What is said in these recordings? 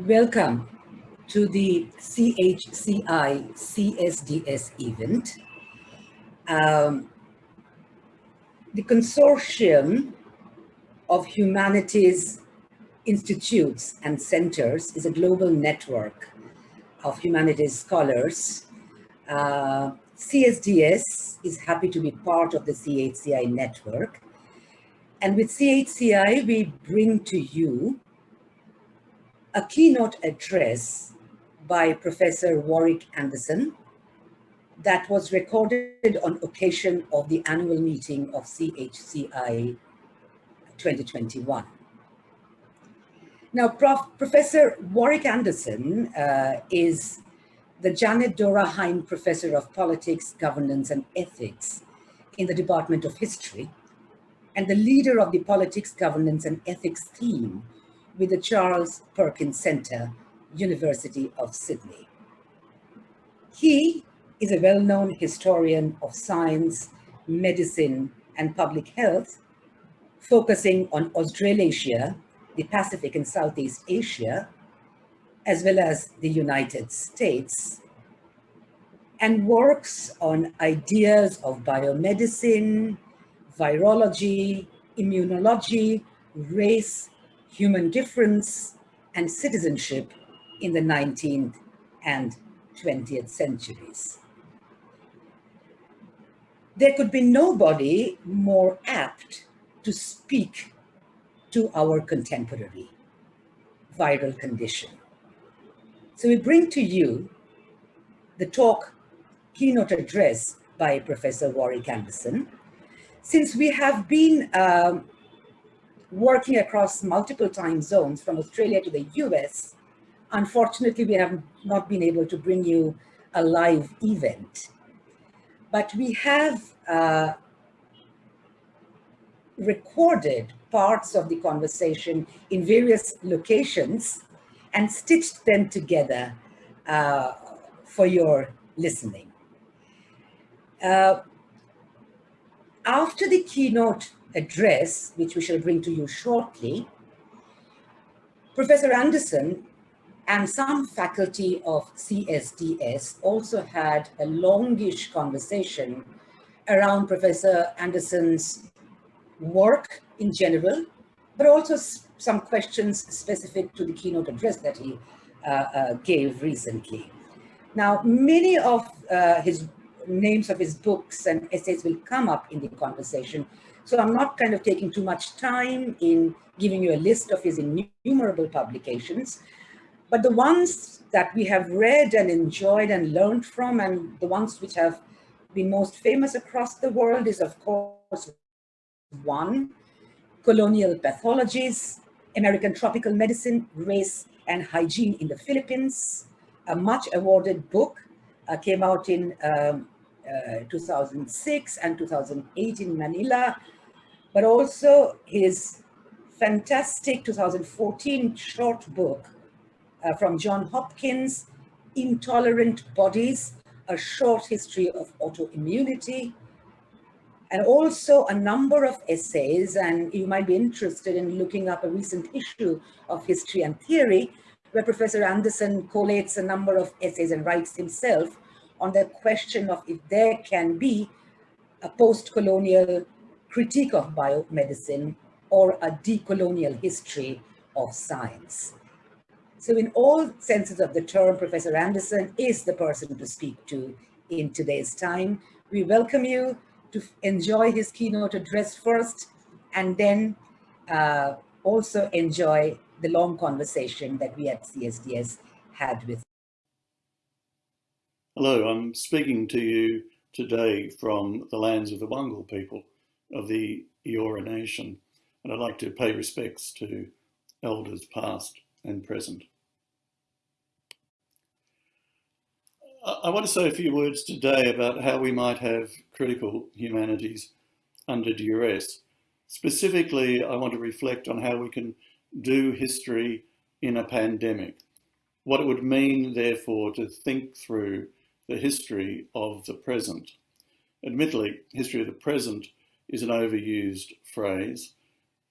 Welcome to the CHCI CSDS event. Um, the consortium of humanities institutes and centers is a global network of humanities scholars. Uh, CSDS is happy to be part of the CHCI network. And with CHCI, we bring to you a keynote address by Professor Warwick Anderson that was recorded on occasion of the annual meeting of CHCI 2021. Now, Prof, Professor Warwick Anderson uh, is the Janet Dora Hine Professor of Politics, Governance and Ethics in the Department of History and the leader of the Politics, Governance and Ethics team with the Charles Perkins Center, University of Sydney. He is a well-known historian of science, medicine, and public health, focusing on Australasia, the Pacific and Southeast Asia, as well as the United States, and works on ideas of biomedicine, virology, immunology, race, human difference and citizenship in the 19th and 20th centuries. There could be nobody more apt to speak to our contemporary viral condition. So we bring to you the talk keynote address by Professor Warwick Anderson. Since we have been um, working across multiple time zones from Australia to the US, unfortunately, we have not been able to bring you a live event. But we have uh, recorded parts of the conversation in various locations and stitched them together uh, for your listening. Uh, after the keynote address, which we shall bring to you shortly, Professor Anderson and some faculty of CSDS also had a longish conversation around Professor Anderson's work in general, but also some questions specific to the keynote address that he uh, uh, gave recently. Now, many of uh, his names of his books and essays will come up in the conversation, so I'm not kind of taking too much time in giving you a list of his innumerable publications, but the ones that we have read and enjoyed and learned from and the ones which have been most famous across the world is of course one, colonial pathologies, American tropical medicine, race and hygiene in the Philippines, a much awarded book uh, came out in um, 2006 and 2008 in Manila, but also his fantastic 2014 short book uh, from John Hopkins, Intolerant Bodies, A Short History of Autoimmunity, and also a number of essays, and you might be interested in looking up a recent issue of History and Theory, where Professor Anderson collates a number of essays and writes himself on the question of if there can be a post-colonial critique of biomedicine or a decolonial history of science. So in all senses of the term, Professor Anderson is the person to speak to in today's time. We welcome you to enjoy his keynote address first and then uh, also enjoy the long conversation that we at CSDS had with. Hello, I'm speaking to you today from the lands of the Wangal people of the Eora Nation, and I'd like to pay respects to elders past and present. I want to say a few words today about how we might have critical humanities under duress. Specifically, I want to reflect on how we can do history in a pandemic. What it would mean, therefore, to think through the history of the present. Admittedly, history of the present is an overused phrase,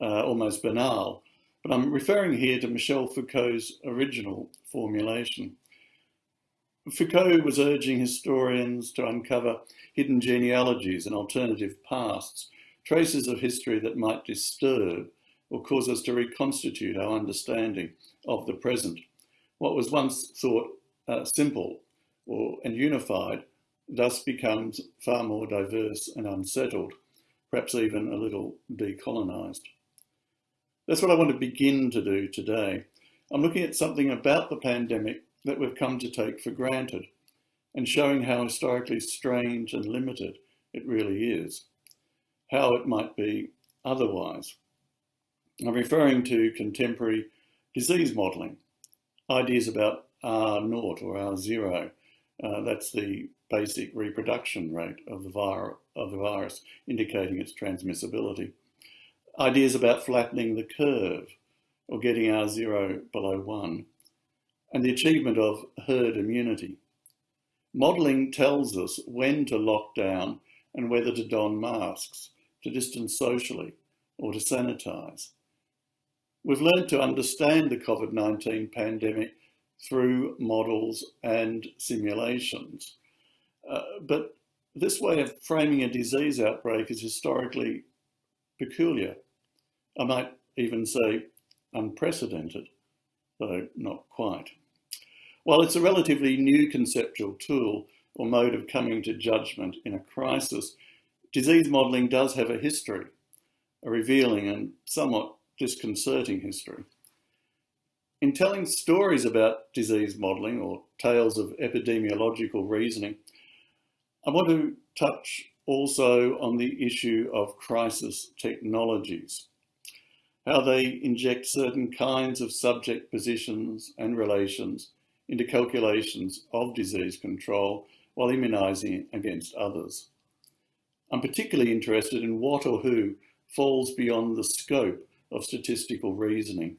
uh, almost banal, but I'm referring here to Michel Foucault's original formulation. Foucault was urging historians to uncover hidden genealogies and alternative pasts, traces of history that might disturb or cause us to reconstitute our understanding of the present. What was once thought uh, simple or, and unified thus becomes far more diverse and unsettled, perhaps even a little decolonized. That's what I want to begin to do today. I'm looking at something about the pandemic that we've come to take for granted and showing how historically strange and limited it really is, how it might be otherwise. I'm referring to contemporary disease modelling, ideas about R0 or R0. Uh, that's the basic reproduction rate of the, vir of the virus, indicating its transmissibility. Ideas about flattening the curve or getting R0 below 1 and the achievement of herd immunity. Modelling tells us when to lock down and whether to don masks, to distance socially, or to sanitise. We've learned to understand the COVID-19 pandemic through models and simulations. Uh, but this way of framing a disease outbreak is historically peculiar. I might even say unprecedented, though not quite. While it's a relatively new conceptual tool or mode of coming to judgment in a crisis, disease modelling does have a history, a revealing and somewhat disconcerting history. In telling stories about disease modelling or tales of epidemiological reasoning, I want to touch also on the issue of crisis technologies, how they inject certain kinds of subject positions and relations into calculations of disease control while immunising against others. I'm particularly interested in what or who falls beyond the scope of statistical reasoning.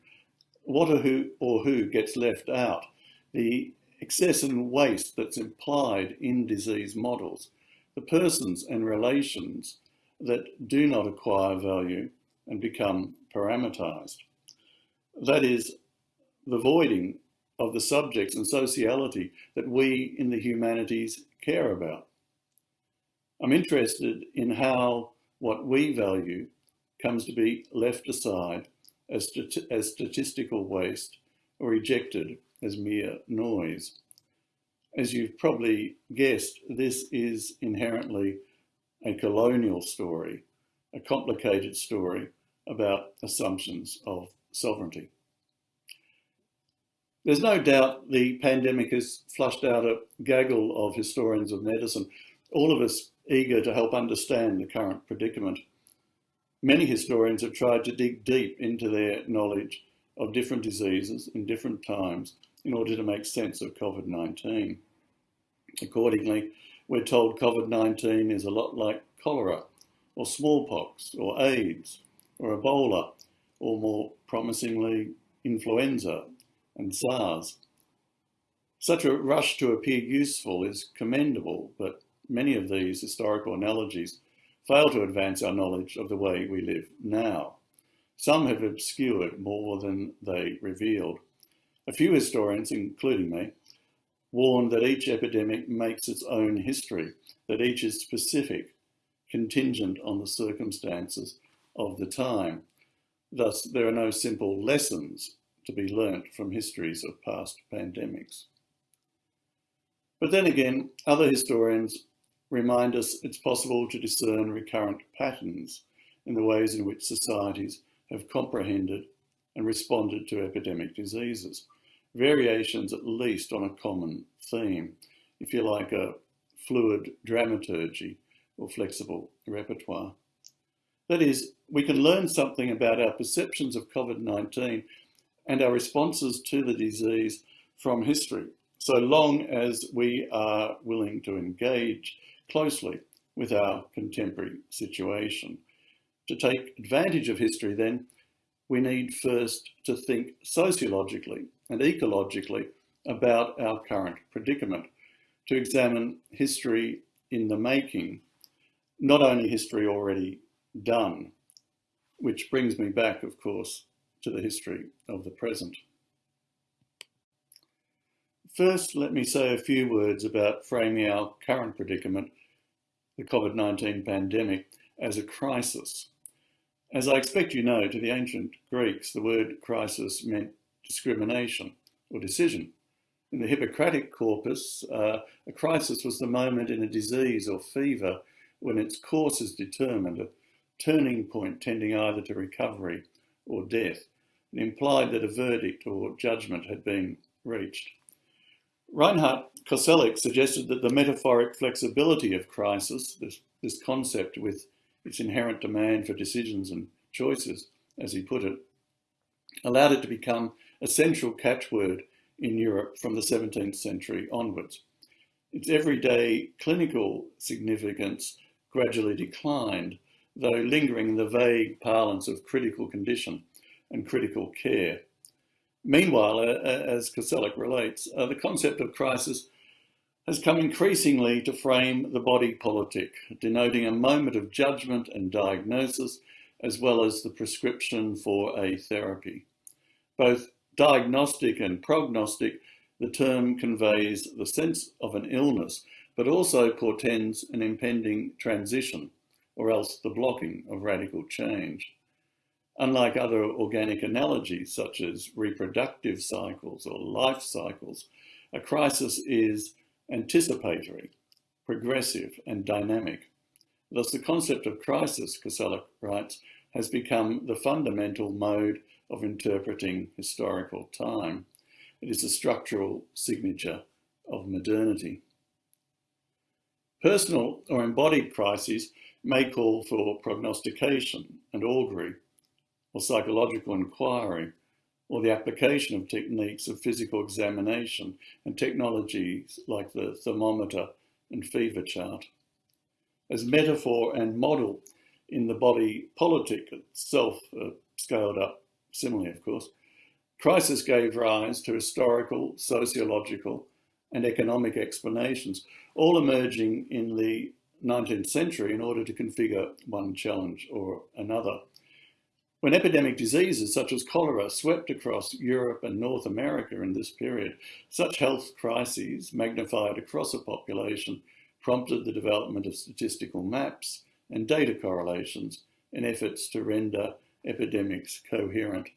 What or who, or who gets left out? The excess and waste that's implied in disease models, the persons and relations that do not acquire value and become parameterized. That is, the voiding of the subjects and sociality that we in the humanities care about. I'm interested in how what we value comes to be left aside as, as statistical waste or ejected as mere noise. As you've probably guessed, this is inherently a colonial story, a complicated story about assumptions of sovereignty. There's no doubt the pandemic has flushed out a gaggle of historians of medicine, all of us eager to help understand the current predicament. Many historians have tried to dig deep into their knowledge of different diseases in different times in order to make sense of COVID-19. Accordingly, we're told COVID-19 is a lot like cholera or smallpox or AIDS or Ebola or more promisingly influenza and SARS. Such a rush to appear useful is commendable, but many of these historical analogies fail to advance our knowledge of the way we live now. Some have obscured more than they revealed. A few historians, including me, warn that each epidemic makes its own history, that each is specific, contingent on the circumstances of the time. Thus, there are no simple lessons to be learnt from histories of past pandemics. But then again, other historians remind us it's possible to discern recurrent patterns in the ways in which societies have comprehended and responded to epidemic diseases, variations at least on a common theme, if you like a fluid dramaturgy or flexible repertoire. That is, we can learn something about our perceptions of COVID-19 and our responses to the disease from history, so long as we are willing to engage closely with our contemporary situation. To take advantage of history then, we need first to think sociologically and ecologically about our current predicament, to examine history in the making, not only history already done, which brings me back, of course, to the history of the present. First, let me say a few words about framing our current predicament, the COVID-19 pandemic, as a crisis. As I expect you know, to the ancient Greeks, the word crisis meant discrimination or decision. In the Hippocratic corpus, uh, a crisis was the moment in a disease or fever when its course is determined, a turning point tending either to recovery or death. It implied that a verdict or judgment had been reached. Reinhard Koselleck suggested that the metaphoric flexibility of crisis, this, this concept with its inherent demand for decisions and choices, as he put it, allowed it to become a central catchword in Europe from the 17th century onwards. Its everyday clinical significance gradually declined, though lingering in the vague parlance of critical condition and critical care. Meanwhile, as Koselleck relates, uh, the concept of crisis has come increasingly to frame the body politic, denoting a moment of judgment and diagnosis, as well as the prescription for a therapy. Both diagnostic and prognostic, the term conveys the sense of an illness, but also portends an impending transition, or else the blocking of radical change. Unlike other organic analogies, such as reproductive cycles or life cycles, a crisis is anticipatory, progressive and dynamic. Thus the concept of crisis, Koselleck writes, has become the fundamental mode of interpreting historical time. It is a structural signature of modernity. Personal or embodied crises may call for prognostication and augury, or psychological inquiry, or the application of techniques of physical examination and technologies like the thermometer and fever chart. As metaphor and model in the body politic itself, uh, scaled up similarly of course, crisis gave rise to historical, sociological and economic explanations, all emerging in the 19th century in order to configure one challenge or another. When epidemic diseases such as cholera swept across Europe and North America in this period, such health crises magnified across a population prompted the development of statistical maps and data correlations in efforts to render epidemics coherent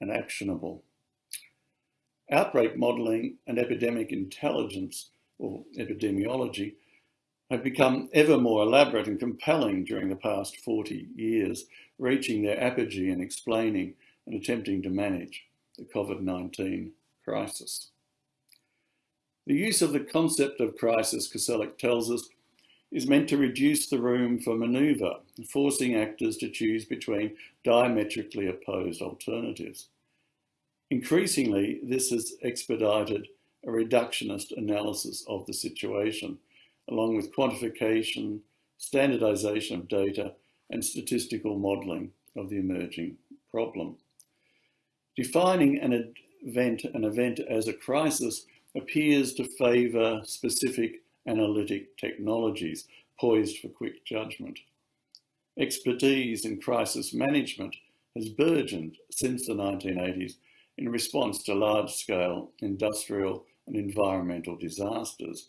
and actionable. Outbreak modelling and epidemic intelligence, or epidemiology, have become ever more elaborate and compelling during the past 40 years, reaching their apogee in explaining and attempting to manage the COVID-19 crisis. The use of the concept of crisis, Koselleck tells us, is meant to reduce the room for manoeuvre, forcing actors to choose between diametrically opposed alternatives. Increasingly, this has expedited a reductionist analysis of the situation, along with quantification, standardization of data, and statistical modelling of the emerging problem. Defining an event, an event as a crisis appears to favour specific analytic technologies poised for quick judgment. Expertise in crisis management has burgeoned since the 1980s in response to large-scale industrial and environmental disasters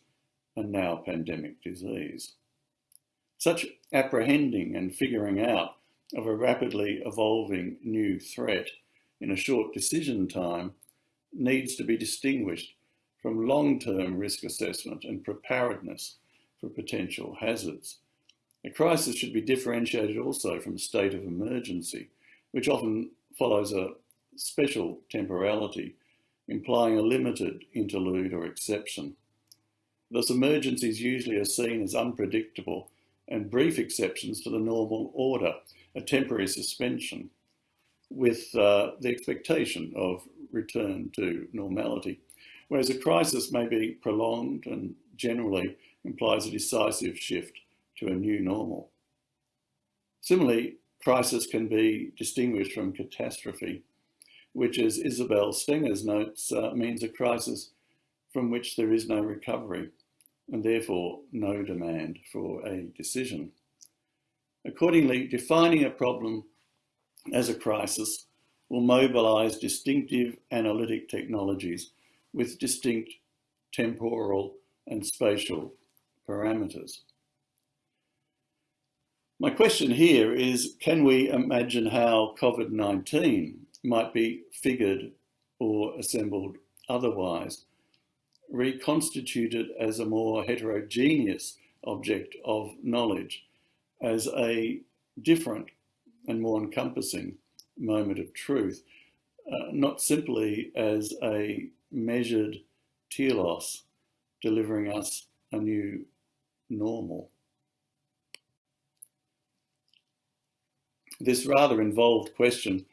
and now pandemic disease. Such apprehending and figuring out of a rapidly evolving new threat in a short decision time needs to be distinguished from long-term risk assessment and preparedness for potential hazards. A crisis should be differentiated also from a state of emergency, which often follows a special temporality, implying a limited interlude or exception. Thus emergencies usually are seen as unpredictable and brief exceptions to the normal order, a temporary suspension with uh, the expectation of return to normality. Whereas a crisis may be prolonged and generally implies a decisive shift to a new normal. Similarly, crisis can be distinguished from catastrophe, which as Isabelle Stengers notes, uh, means a crisis from which there is no recovery and therefore no demand for a decision. Accordingly, defining a problem as a crisis will mobilize distinctive analytic technologies with distinct temporal and spatial parameters. My question here is, can we imagine how COVID-19 might be figured or assembled otherwise, reconstituted as a more heterogeneous object of knowledge, as a different and more encompassing moment of truth, uh, not simply as a measured telos delivering us a new normal. This rather involved question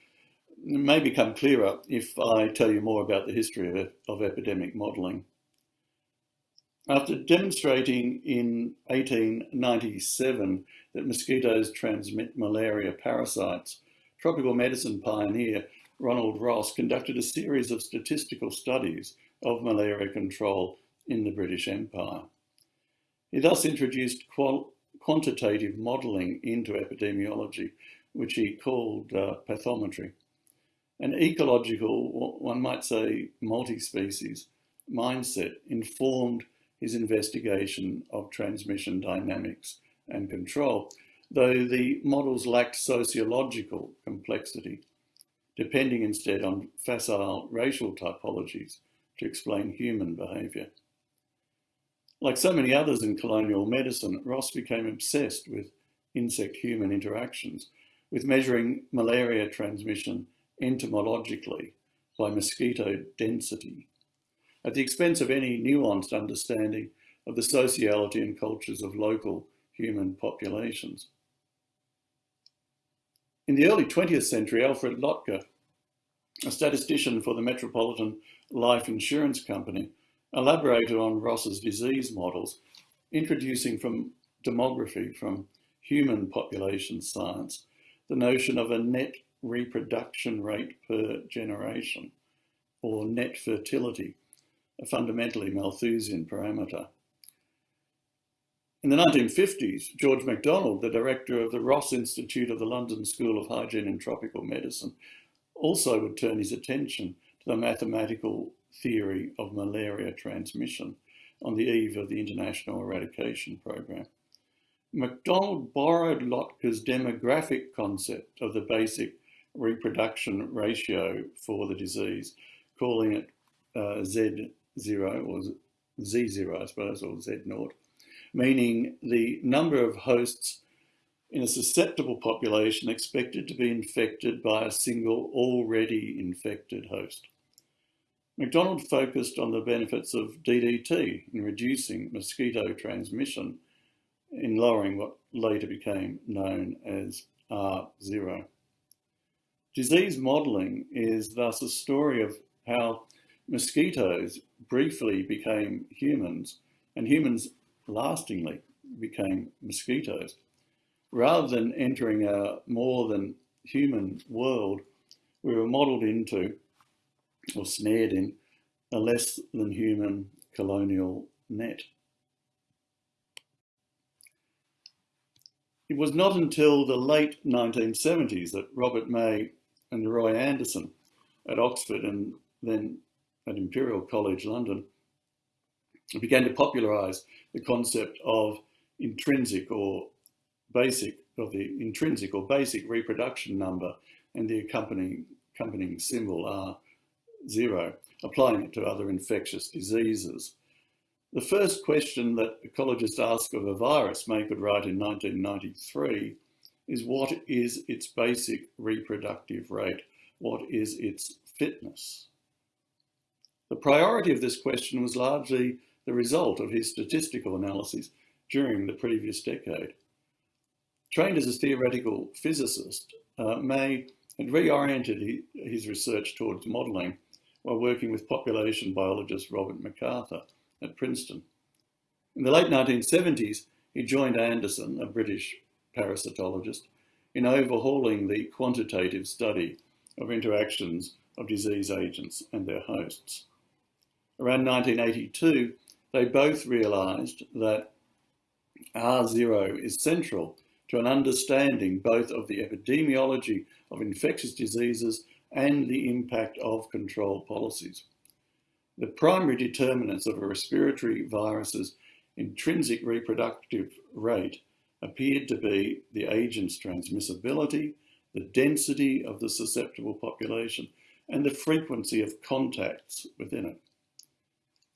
may become clearer if I tell you more about the history of, of epidemic modelling. After demonstrating in 1897 that mosquitoes transmit malaria parasites, tropical medicine pioneer Ronald Ross conducted a series of statistical studies of malaria control in the British Empire. He thus introduced quantitative modelling into epidemiology, which he called uh, pathometry. An ecological, one might say multi-species, mindset informed his investigation of transmission dynamics and control, though the models lacked sociological complexity, depending instead on facile racial typologies to explain human behaviour. Like so many others in colonial medicine, Ross became obsessed with insect-human interactions, with measuring malaria transmission entomologically by mosquito density, at the expense of any nuanced understanding of the sociality and cultures of local human populations. In the early 20th century, Alfred Lotka, a statistician for the Metropolitan Life Insurance Company, elaborated on Ross's disease models, introducing from demography, from human population science, the notion of a net reproduction rate per generation, or net fertility, a fundamentally Malthusian parameter. In the 1950s, George MacDonald, the director of the Ross Institute of the London School of Hygiene and Tropical Medicine, also would turn his attention to the mathematical theory of malaria transmission on the eve of the International Eradication Programme. MacDonald borrowed Lotka's demographic concept of the basic reproduction ratio for the disease, calling it uh, Z0 or Z0, I suppose, or Z0, meaning the number of hosts in a susceptible population expected to be infected by a single already infected host. MacDonald focused on the benefits of DDT in reducing mosquito transmission in lowering what later became known as R0. Disease modelling is thus a story of how mosquitoes briefly became humans and humans lastingly became mosquitoes. Rather than entering a more than human world, we were modelled into or snared in a less than human colonial net. It was not until the late 1970s that Robert May and Roy Anderson at Oxford and then at Imperial College London began to popularise the concept of intrinsic or basic, of the intrinsic or basic reproduction number and the accompanying, accompanying symbol R zero, applying it to other infectious diseases. The first question that ecologists ask of a virus, May could write in 1993, is what is its basic reproductive rate? What is its fitness? The priority of this question was largely the result of his statistical analyses during the previous decade. Trained as a theoretical physicist, uh, May had reoriented his research towards modelling while working with population biologist Robert MacArthur at Princeton. In the late 1970s, he joined Anderson, a British parasitologist, in overhauling the quantitative study of interactions of disease agents and their hosts. Around 1982, they both realised that R0 is central to an understanding both of the epidemiology of infectious diseases and the impact of control policies. The primary determinants of a respiratory virus's intrinsic reproductive rate appeared to be the agent's transmissibility, the density of the susceptible population, and the frequency of contacts within it.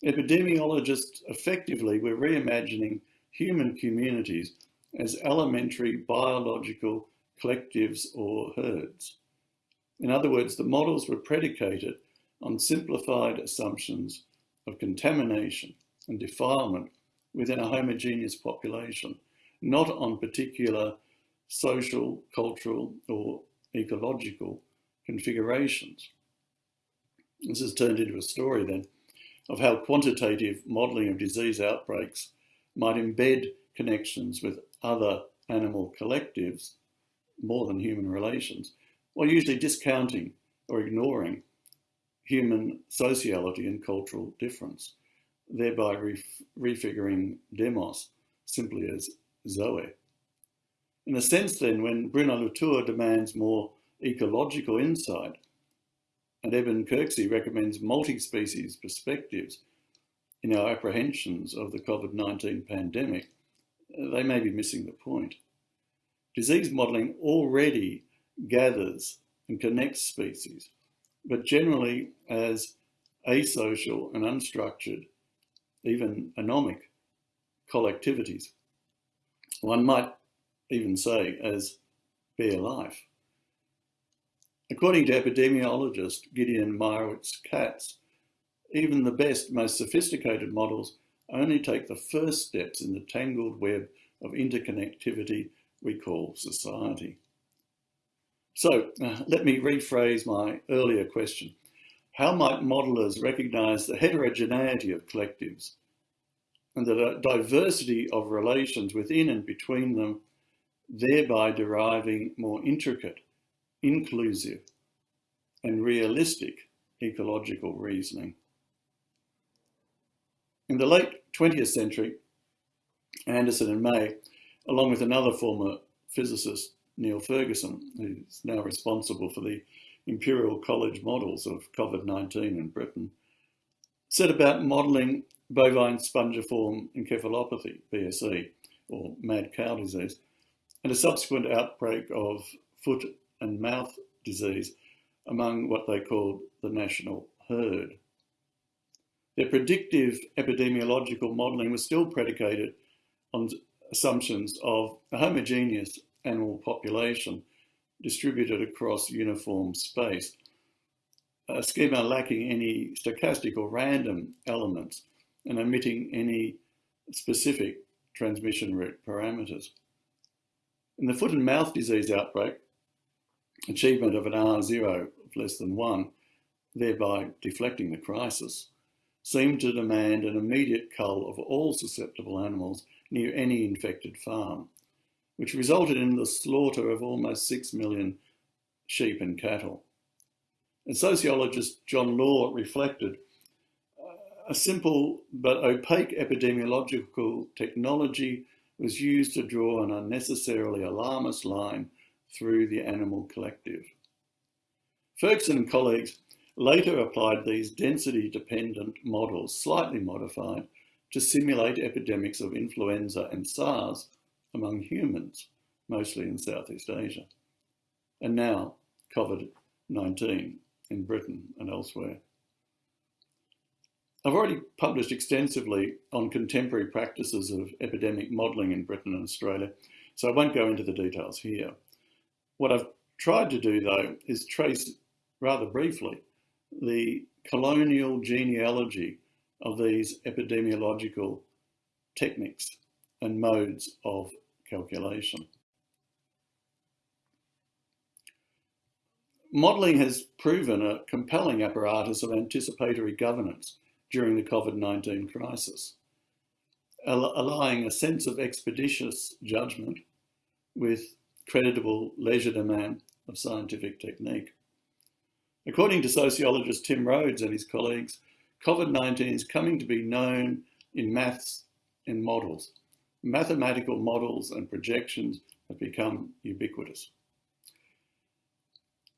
Epidemiologists effectively were reimagining human communities as elementary biological collectives or herds. In other words, the models were predicated on simplified assumptions of contamination and defilement within a homogeneous population, not on particular social, cultural, or ecological configurations. This has turned into a story then of how quantitative modelling of disease outbreaks might embed connections with other animal collectives more than human relations, while usually discounting or ignoring human sociality and cultural difference, thereby refiguring demos simply as zoe. In a sense then, when Bruno Latour demands more ecological insight, and Eben Kirksey recommends multi-species perspectives in our apprehensions of the COVID-19 pandemic, they may be missing the point. Disease modelling already gathers and connects species, but generally as asocial and unstructured, even anomic collectivities. One might even say as bare life. According to epidemiologist Gideon Meyrowitz-Katz, even the best, most sophisticated models only take the first steps in the tangled web of interconnectivity we call society. So uh, let me rephrase my earlier question. How might modelers recognise the heterogeneity of collectives and the diversity of relations within and between them, thereby deriving more intricate, inclusive and realistic ecological reasoning? In the late 20th century, Anderson and May, along with another former physicist, Neil Ferguson, who's now responsible for the Imperial College models of COVID-19 in Britain, set about modelling bovine spongiform encephalopathy, BSE, or mad cow disease, and a subsequent outbreak of foot and mouth disease among what they called the national herd. Their predictive epidemiological modelling was still predicated on assumptions of a homogeneous animal population distributed across uniform space, a schema lacking any stochastic or random elements and omitting any specific transmission route parameters. In the foot and mouth disease outbreak, achievement of an R0 of less than one, thereby deflecting the crisis, seemed to demand an immediate cull of all susceptible animals near any infected farm, which resulted in the slaughter of almost 6 million sheep and cattle. And sociologist John Law reflected, a simple but opaque epidemiological technology was used to draw an unnecessarily alarmist line through the animal collective. Ferguson and colleagues later applied these density-dependent models, slightly modified, to simulate epidemics of influenza and SARS among humans, mostly in Southeast Asia. And now COVID-19 in Britain and elsewhere. I've already published extensively on contemporary practices of epidemic modelling in Britain and Australia, so I won't go into the details here. What I've tried to do, though, is trace rather briefly the colonial genealogy of these epidemiological techniques and modes of calculation. Modelling has proven a compelling apparatus of anticipatory governance during the COVID-19 crisis, allowing a sense of expeditious judgment with creditable legerdemain of scientific technique. According to sociologist Tim Rhodes and his colleagues, COVID-19 is coming to be known in maths and models. Mathematical models and projections have become ubiquitous.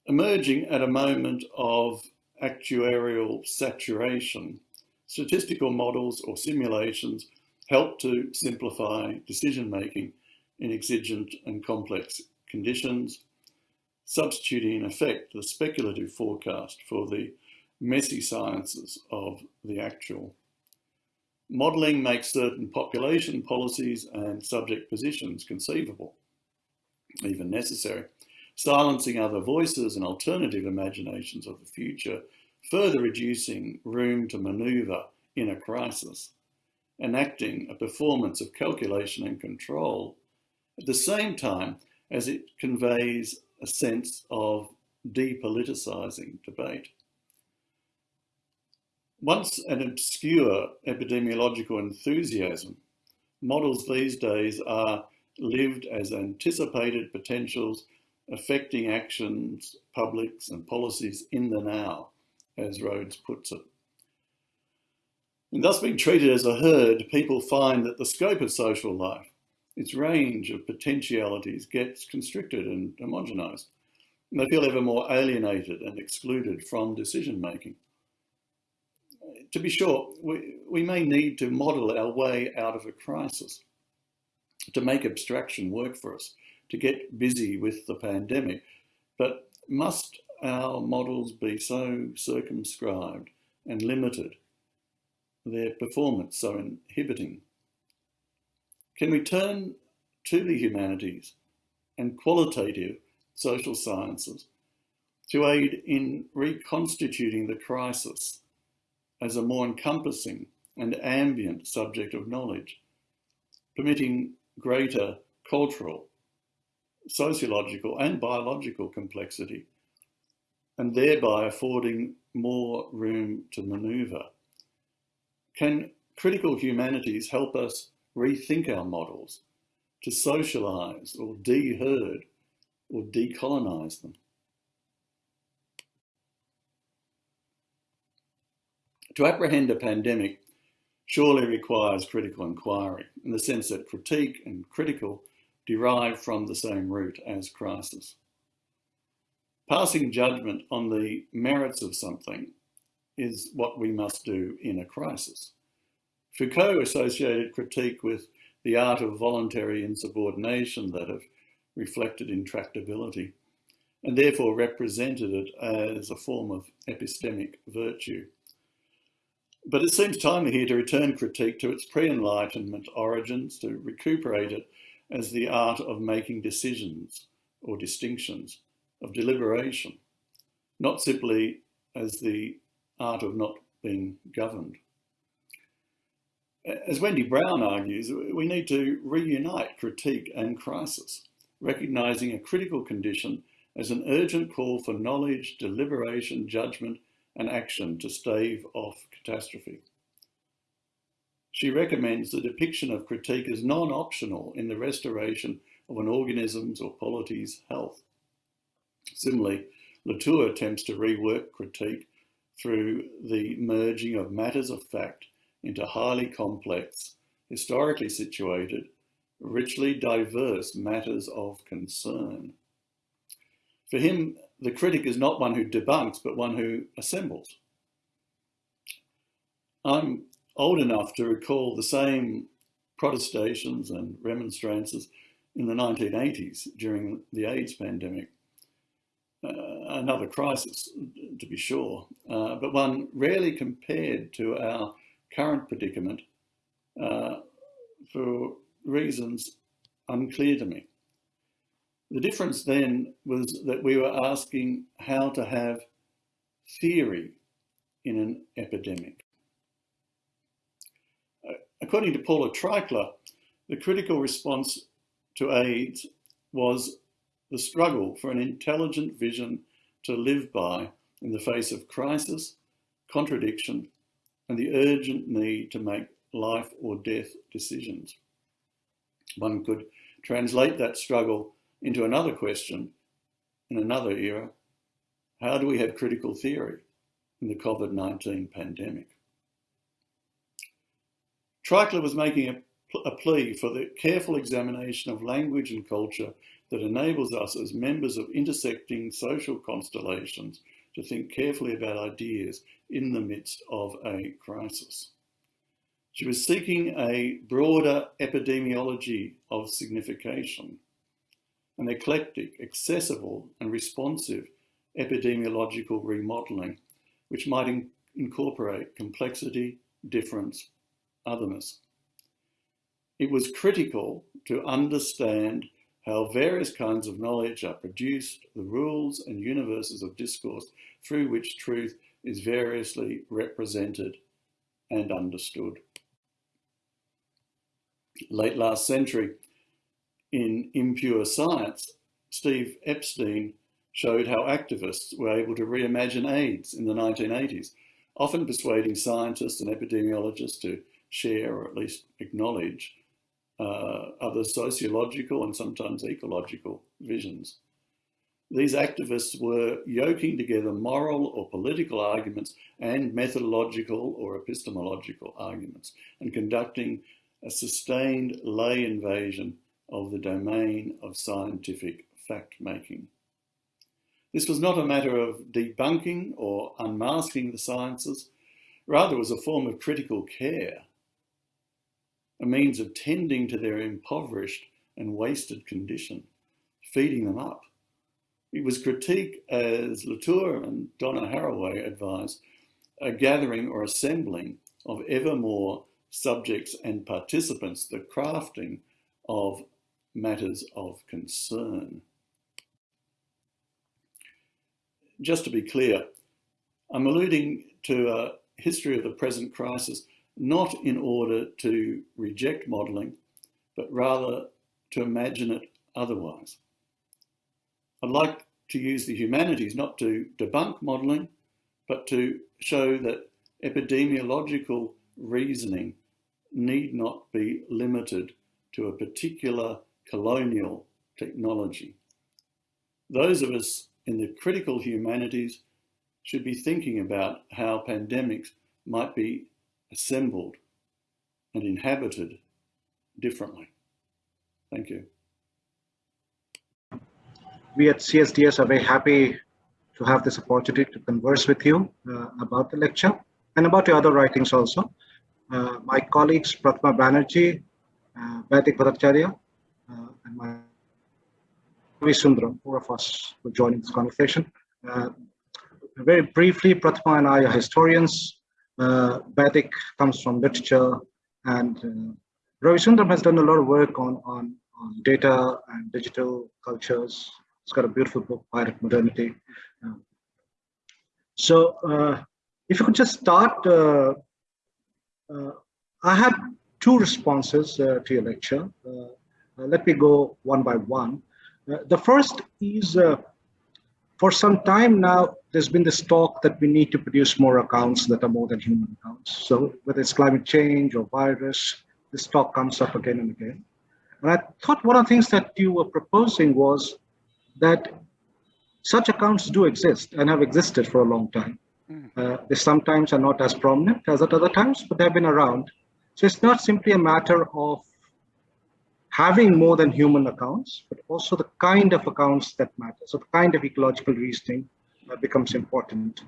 Emerging at a moment of actuarial saturation, statistical models or simulations help to simplify decision making in exigent and complex conditions, substituting in effect the speculative forecast for the messy sciences of the actual. Modelling makes certain population policies and subject positions conceivable, even necessary, silencing other voices and alternative imaginations of the future, further reducing room to manoeuvre in a crisis, enacting a performance of calculation and control, at the same time as it conveys a sense of depoliticising debate. Once an obscure epidemiological enthusiasm, models these days are lived as anticipated potentials affecting actions, publics and policies in the now, as Rhodes puts it. And thus being treated as a herd, people find that the scope of social life, its range of potentialities gets constricted and homogenized. And they feel ever more alienated and excluded from decision making to be sure, we, we may need to model our way out of a crisis, to make abstraction work for us, to get busy with the pandemic. But must our models be so circumscribed and limited, their performance so inhibiting? Can we turn to the humanities and qualitative social sciences to aid in reconstituting the crisis as a more encompassing and ambient subject of knowledge, permitting greater cultural, sociological and biological complexity, and thereby affording more room to manoeuvre. Can critical humanities help us rethink our models to socialise or de-herd or decolonise them? To apprehend a pandemic surely requires critical inquiry in the sense that critique and critical derive from the same root as crisis. Passing judgment on the merits of something is what we must do in a crisis. Foucault associated critique with the art of voluntary insubordination that have reflected intractability and therefore represented it as a form of epistemic virtue. But it seems timely here to return critique to its pre-Enlightenment origins, to recuperate it as the art of making decisions or distinctions, of deliberation, not simply as the art of not being governed. As Wendy Brown argues, we need to reunite critique and crisis, recognising a critical condition as an urgent call for knowledge, deliberation, judgment and action to stave off catastrophe. She recommends the depiction of critique as non-optional in the restoration of an organism's or polity's health. Similarly, Latour attempts to rework critique through the merging of matters of fact into highly complex, historically situated, richly diverse matters of concern. For him, the critic is not one who debunks, but one who assembles. I'm old enough to recall the same protestations and remonstrances in the 1980s during the AIDS pandemic. Uh, another crisis, to be sure, uh, but one rarely compared to our current predicament uh, for reasons unclear to me. The difference then was that we were asking how to have theory in an epidemic. Uh, according to Paula Treichler, the critical response to AIDS was the struggle for an intelligent vision to live by in the face of crisis, contradiction, and the urgent need to make life or death decisions. One could translate that struggle into another question in another era. How do we have critical theory in the COVID-19 pandemic? Treichler was making a, a plea for the careful examination of language and culture that enables us as members of intersecting social constellations to think carefully about ideas in the midst of a crisis. She was seeking a broader epidemiology of signification, an eclectic, accessible and responsive epidemiological remodelling, which might in incorporate complexity, difference, otherness. It was critical to understand how various kinds of knowledge are produced, the rules and universes of discourse through which truth is variously represented and understood. Late last century, in Impure Science, Steve Epstein showed how activists were able to reimagine AIDS in the 1980s, often persuading scientists and epidemiologists to share or at least acknowledge uh, other sociological and sometimes ecological visions. These activists were yoking together moral or political arguments and methodological or epistemological arguments and conducting a sustained lay invasion of the domain of scientific fact-making. This was not a matter of debunking or unmasking the sciences, rather it was a form of critical care, a means of tending to their impoverished and wasted condition, feeding them up it was critique, as Latour and Donna Haraway advised, a gathering or assembling of ever more subjects and participants, the crafting of matters of concern. Just to be clear, I'm alluding to a history of the present crisis, not in order to reject modelling, but rather to imagine it otherwise. I'd like to use the humanities not to debunk modelling, but to show that epidemiological reasoning need not be limited to a particular colonial technology. Those of us in the critical humanities should be thinking about how pandemics might be assembled and inhabited differently. Thank you we at CSDS are very happy to have this opportunity to converse with you uh, about the lecture and about your other writings also. Uh, my colleagues Prathama Banerjee, uh, Baidik Bhattacharya, uh, and my Sundaram, four of us will join in this conversation. Uh, very briefly, Prathama and I are historians. Uh, comes from literature and uh, Ravi Sundaram has done a lot of work on, on, on data and digital cultures it's got a beautiful book, Pirate Modernity. Um, so uh, if you could just start, uh, uh, I had two responses uh, to your lecture. Uh, let me go one by one. the first is, for some time now, there's been this talk that we need to produce more accounts that are more than human accounts. So whether it's climate change or virus, this talk comes up again and again. And I thought one of the things that you were proposing was that such accounts do exist and have existed for a long time. Hmm. Uh, they sometimes are not as prominent as at other times, but they've been around. So it's not simply a matter of having more than human accounts, but also the kind of accounts that matter. So the kind of ecological reasoning becomes important.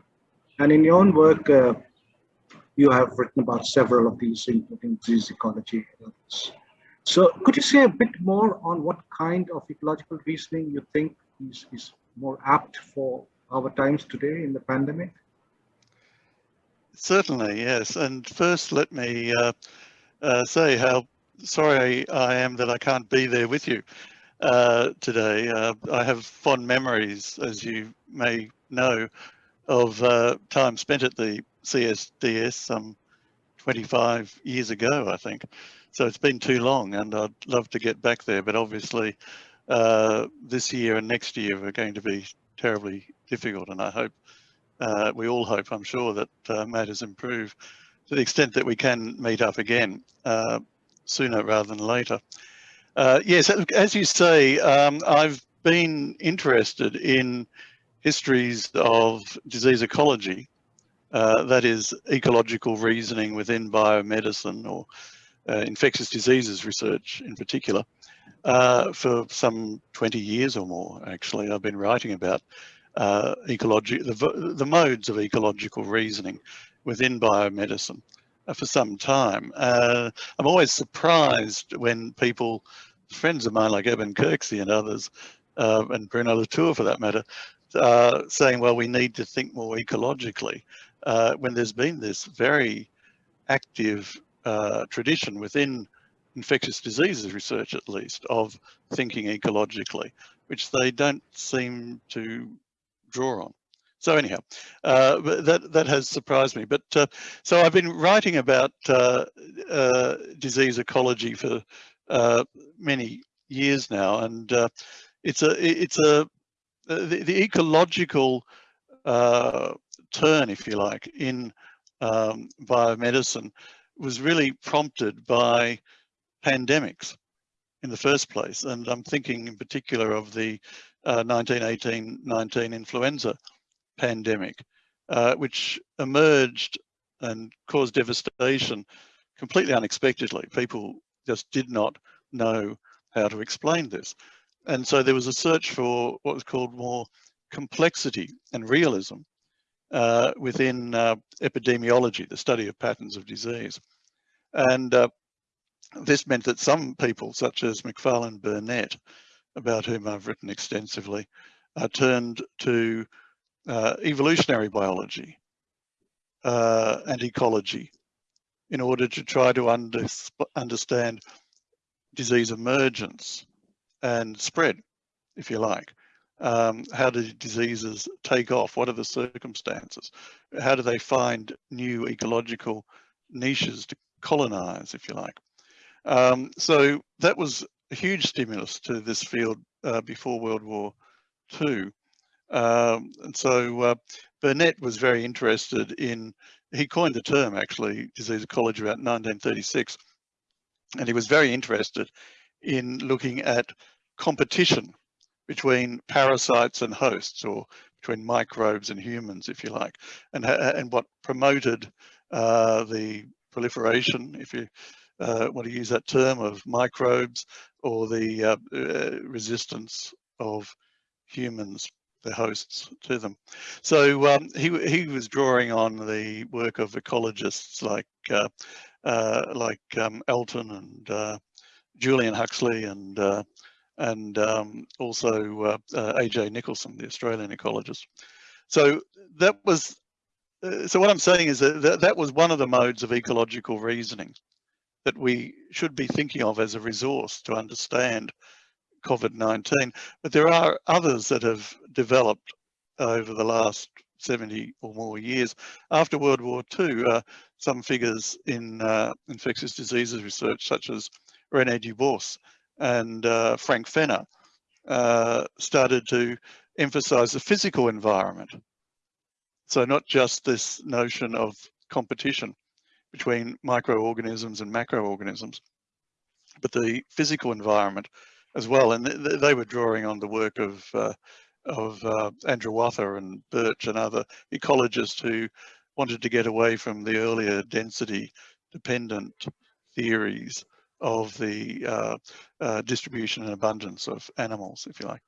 And in your own work, uh, you have written about several of these, including disease ecology. So could you say a bit more on what kind of ecological reasoning you think is, is more apt for our times today in the pandemic? Certainly, yes. And first, let me uh, uh, say how sorry I am that I can't be there with you uh, today. Uh, I have fond memories, as you may know, of uh, time spent at the CSDS some 25 years ago, I think. So it's been too long and I'd love to get back there, but obviously uh, this year and next year are going to be terribly difficult. And I hope, uh, we all hope, I'm sure, that uh, matters improve to the extent that we can meet up again uh, sooner rather than later. Uh, yes, as you say, um, I've been interested in histories of disease ecology, uh, that is ecological reasoning within biomedicine or infectious diseases research in particular uh, for some 20 years or more, actually. I've been writing about uh, ecology, the, the modes of ecological reasoning within biomedicine uh, for some time. Uh, I'm always surprised when people, friends of mine like Eben Kirksey and others, uh, and Bruno Latour for that matter, uh, saying, well, we need to think more ecologically, uh, when there's been this very active uh, tradition within infectious diseases research, at least, of thinking ecologically, which they don't seem to draw on. So anyhow, uh, that that has surprised me. But uh, so I've been writing about uh, disease ecology for many years now, and it's a it's a the, the ecological turn, if you like, in um, biomedicine was really prompted by pandemics in the first place. And I'm thinking in particular of the 1918-19 influenza pandemic, uh, which emerged and caused devastation completely unexpectedly. People just did not know how to explain this. And so there was a search for what was called more complexity and realism uh, within uh, epidemiology, the study of patterns of disease. And uh, this meant that some people, such as Macfarlane Burnet, about whom I've written extensively, uh, turned to uh, evolutionary biology uh, and ecology in order to try to under, understand disease emergence and spread, if you like. Um, how do diseases take off? What are the circumstances? How do they find new ecological niches to colonize, if you like? Um, so that was a huge stimulus to this field uh, before World War II. Um, and so uh, Burnet was very interested in, he coined the term actually, disease ecology about 1936. And he was very interested in looking at competition between parasites and hosts or between microbes and humans, if you like, and, and what promoted uh, the proliferation, if you uh, want to use that term, of microbes or the uh, uh resistance of humans the hosts to them. So um, he he was drawing on the work of ecologists like uh, uh, like um, Elton and Julian Huxley and and um, also uh, uh, AJ Nicholson, the Australian ecologist. So that was so what I'm saying is that, that that was one of the modes of ecological reasoning that we should be thinking of as a resource to understand COVID-19, but there are others that have developed over the last 70 or more years. After World War II, uh, some figures in uh, infectious diseases research, such as René Dubos and uh, Frank Fenner, uh, started to emphasize the physical environment. So not just this notion of competition between microorganisms and macroorganisms, but the physical environment as well. And th they were drawing on the work of uh, of uh, Andrewartha and Birch and other ecologists who wanted to get away from the earlier density dependent theories of the uh, uh, distribution and abundance of animals, if you like.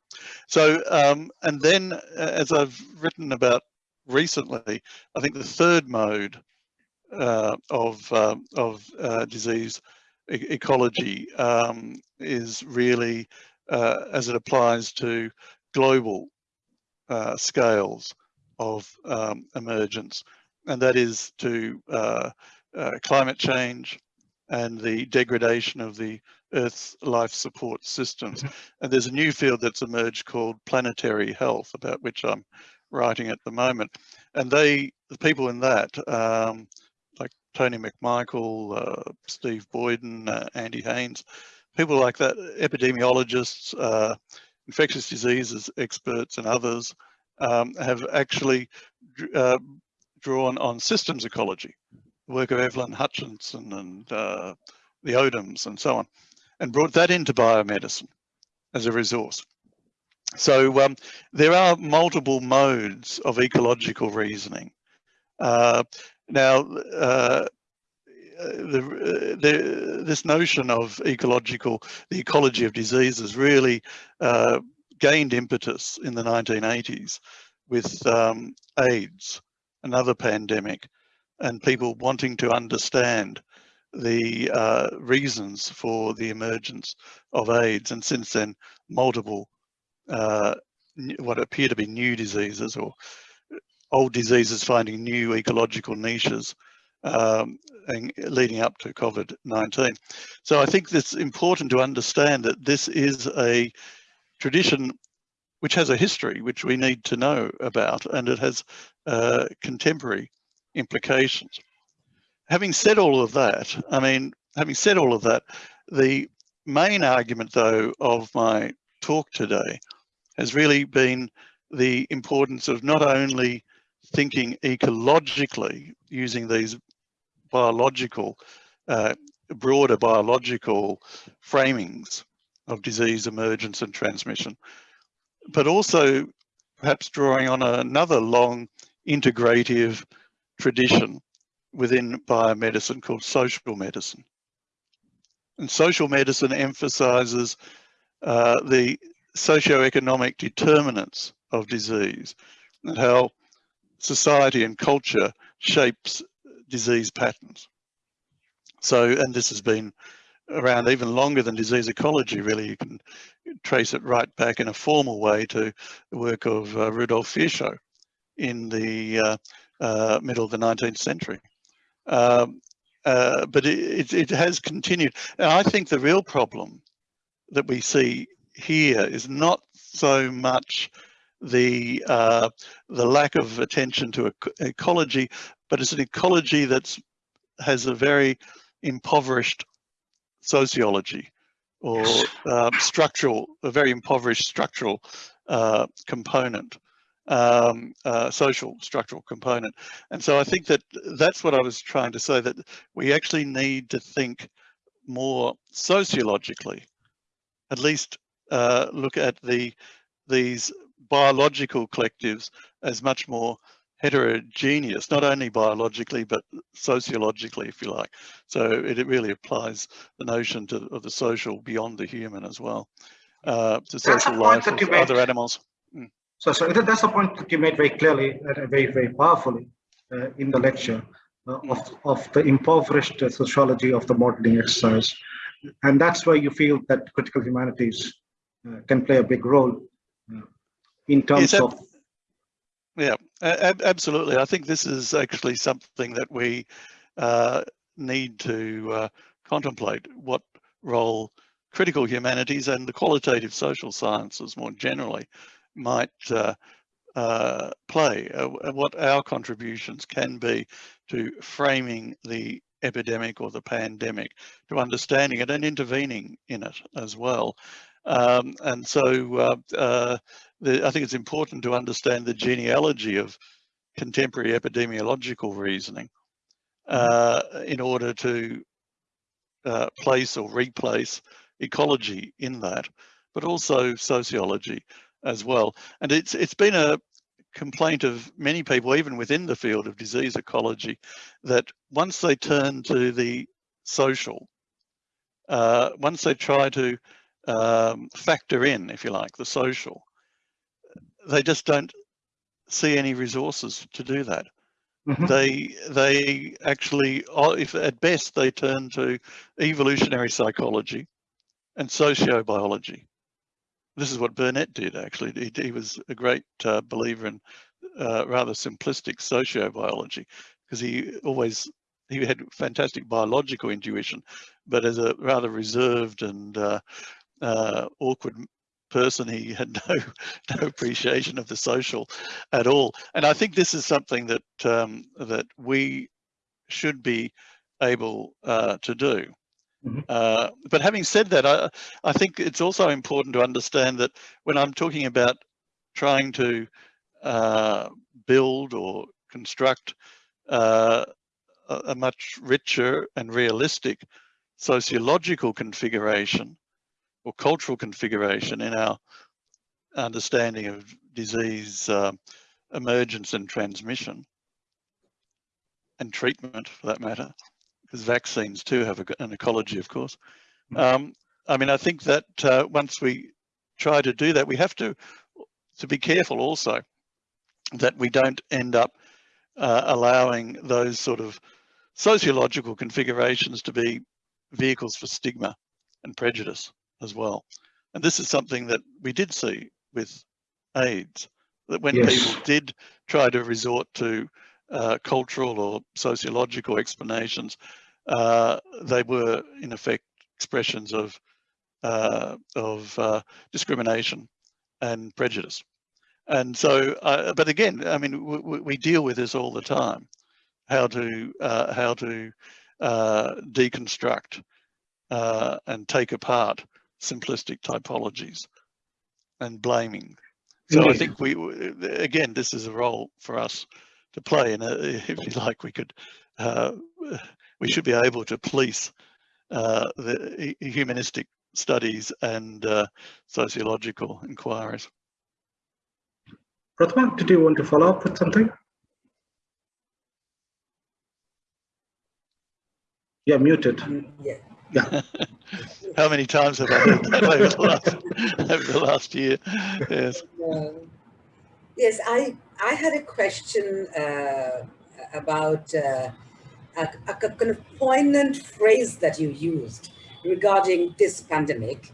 So, um, and then uh, as I've written about recently, I think the third mode uh, of, uh, of disease e ecology um, is really uh, as it applies to global uh, scales of um, emergence, and that is to uh, uh, climate change and the degradation of the Earth's life support systems. Mm-hmm. And there's a new field that's emerged called planetary health, about which I'm writing at the moment. And they, the people in that, um, like Tony McMichael, uh, Steve Boyden, uh, Andy Haines, people like that, epidemiologists, uh, infectious diseases experts and others um, have actually uh, drawn on systems ecology, work of Evelyn Hutchinson and uh, the Odoms and so on, and brought that into biomedicine as a resource. So um, there are multiple modes of ecological reasoning. Uh, now, uh, the, the, this notion of ecological, the ecology of diseases really uh, gained impetus in the 1980s with um, AIDS, another pandemic, and people wanting to understand the uh, reasons for the emergence of AIDS. And since then, multiple uh, what appear to be new diseases or old diseases finding new ecological niches um, and leading up to COVID-19. So I think it's important to understand that this is a tradition which has a history which we need to know about and it has uh, contemporary implications. Having said all of that, I mean, having said all of that, the main argument though of my talk today has really been the importance of not only thinking ecologically using these biological, uh, broader biological framings of disease emergence and transmission, but also perhaps drawing on another long integrative tradition within biomedicine called social medicine. And social medicine emphasizes uh, the socioeconomic determinants of disease and how society and culture shapes disease patterns. So, and this has been around even longer than disease ecology, really. You can trace it right back in a formal way to the work of uh, Rudolf Virchow in the uh, uh, middle of the 19th century. Um, uh, but it, it, it, has continued. And I think the real problem that we see here is not so much the uh, the lack of attention to ecology, but it's an ecology that's has a very impoverished sociology or um, structural, a very impoverished structural uh, component, um, uh, social structural component. And so I think that that's what I was trying to say, that we actually need to think more sociologically, at least uh, look at the these biological collectives as much more heterogeneous, not only biologically, but sociologically, if you like. So it, it really applies the notion to, of the social beyond the human as well, uh, to social life of other animals. Mm. So, so that's a point that you made very clearly, uh, very, very powerfully uh, in the lecture uh, of, of the impoverished sociology of the modeling exercise. And that's where you feel that critical humanities uh, can play a big role uh, in terms yes, of yeah absolutely i think this is actually something that we uh, need to uh, contemplate what role critical humanities and the qualitative social sciences more generally might uh, uh play what our contributions can be to framing the epidemic or the pandemic to understanding it and intervening in it as well um, and so uh, uh, the, I think it's important to understand the genealogy of contemporary epidemiological reasoning mm-hmm. uh, in order to uh, place or replace ecology in that, but also sociology as well. And it's it's been a complaint of many people, even within the field of disease ecology, that once they turn to the social, uh, once they try to um, factor in, if you like, the social. They just don't see any resources to do that. Mm -hmm. They they actually, uh, if at best, they turn to evolutionary psychology and sociobiology. This is what Burnet did actually. He, he was a great uh, believer in uh, rather simplistic sociobiology because he always he had fantastic biological intuition, but as a rather reserved and uh, uh, awkward person. He had no no appreciation of the social at all. And I think this is something that um, that we should be able uh, to do. Mm -hmm. uh, but having said that, I, I think it's also important to understand that when I'm talking about trying to uh, build or construct uh, a, a much richer and realistic sociological configuration or cultural configuration in our understanding of disease uh, emergence and transmission and treatment for that matter because vaccines too have a, an ecology, of course. Um, I mean, I think that uh, once we try to do that, we have to to be careful also that we don't end up uh, allowing those sort of sociological configurations to be vehicles for stigma and prejudice as well. And this is something that we did see with AIDS, that when yes. people did try to resort to uh, cultural or sociological explanations, uh, they were in effect expressions of uh, of uh, discrimination and prejudice. And so, uh, but again, I mean, we deal with this all the time, how to uh, how to deconstruct and take apart simplistic typologies and blaming. So I think we, again, this is a role for us to play. And if you like, we could, uh, we should be able to police uh, the humanistic studies and uh, sociological inquiries. Prathama, did you want to follow up with something? Yeah, muted. Yeah. Yeah. How many times have I heard that over the last, over the last year? Yes. yes, I I had a question uh, about uh, a, a, kind of poignant phrase that you used regarding this pandemic.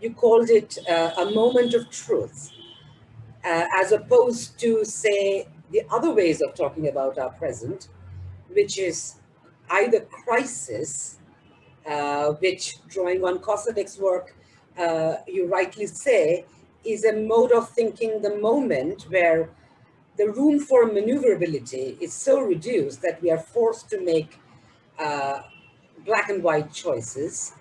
You called it uh, a moment of truth, uh, as opposed to, say, the other ways of talking about our present, which is either crisis uh, which drawing on Koselleck's work, uh, you rightly say, is a mode of thinking the moment where the room for maneuverability is so reduced that we are forced to make uh, black and white choices.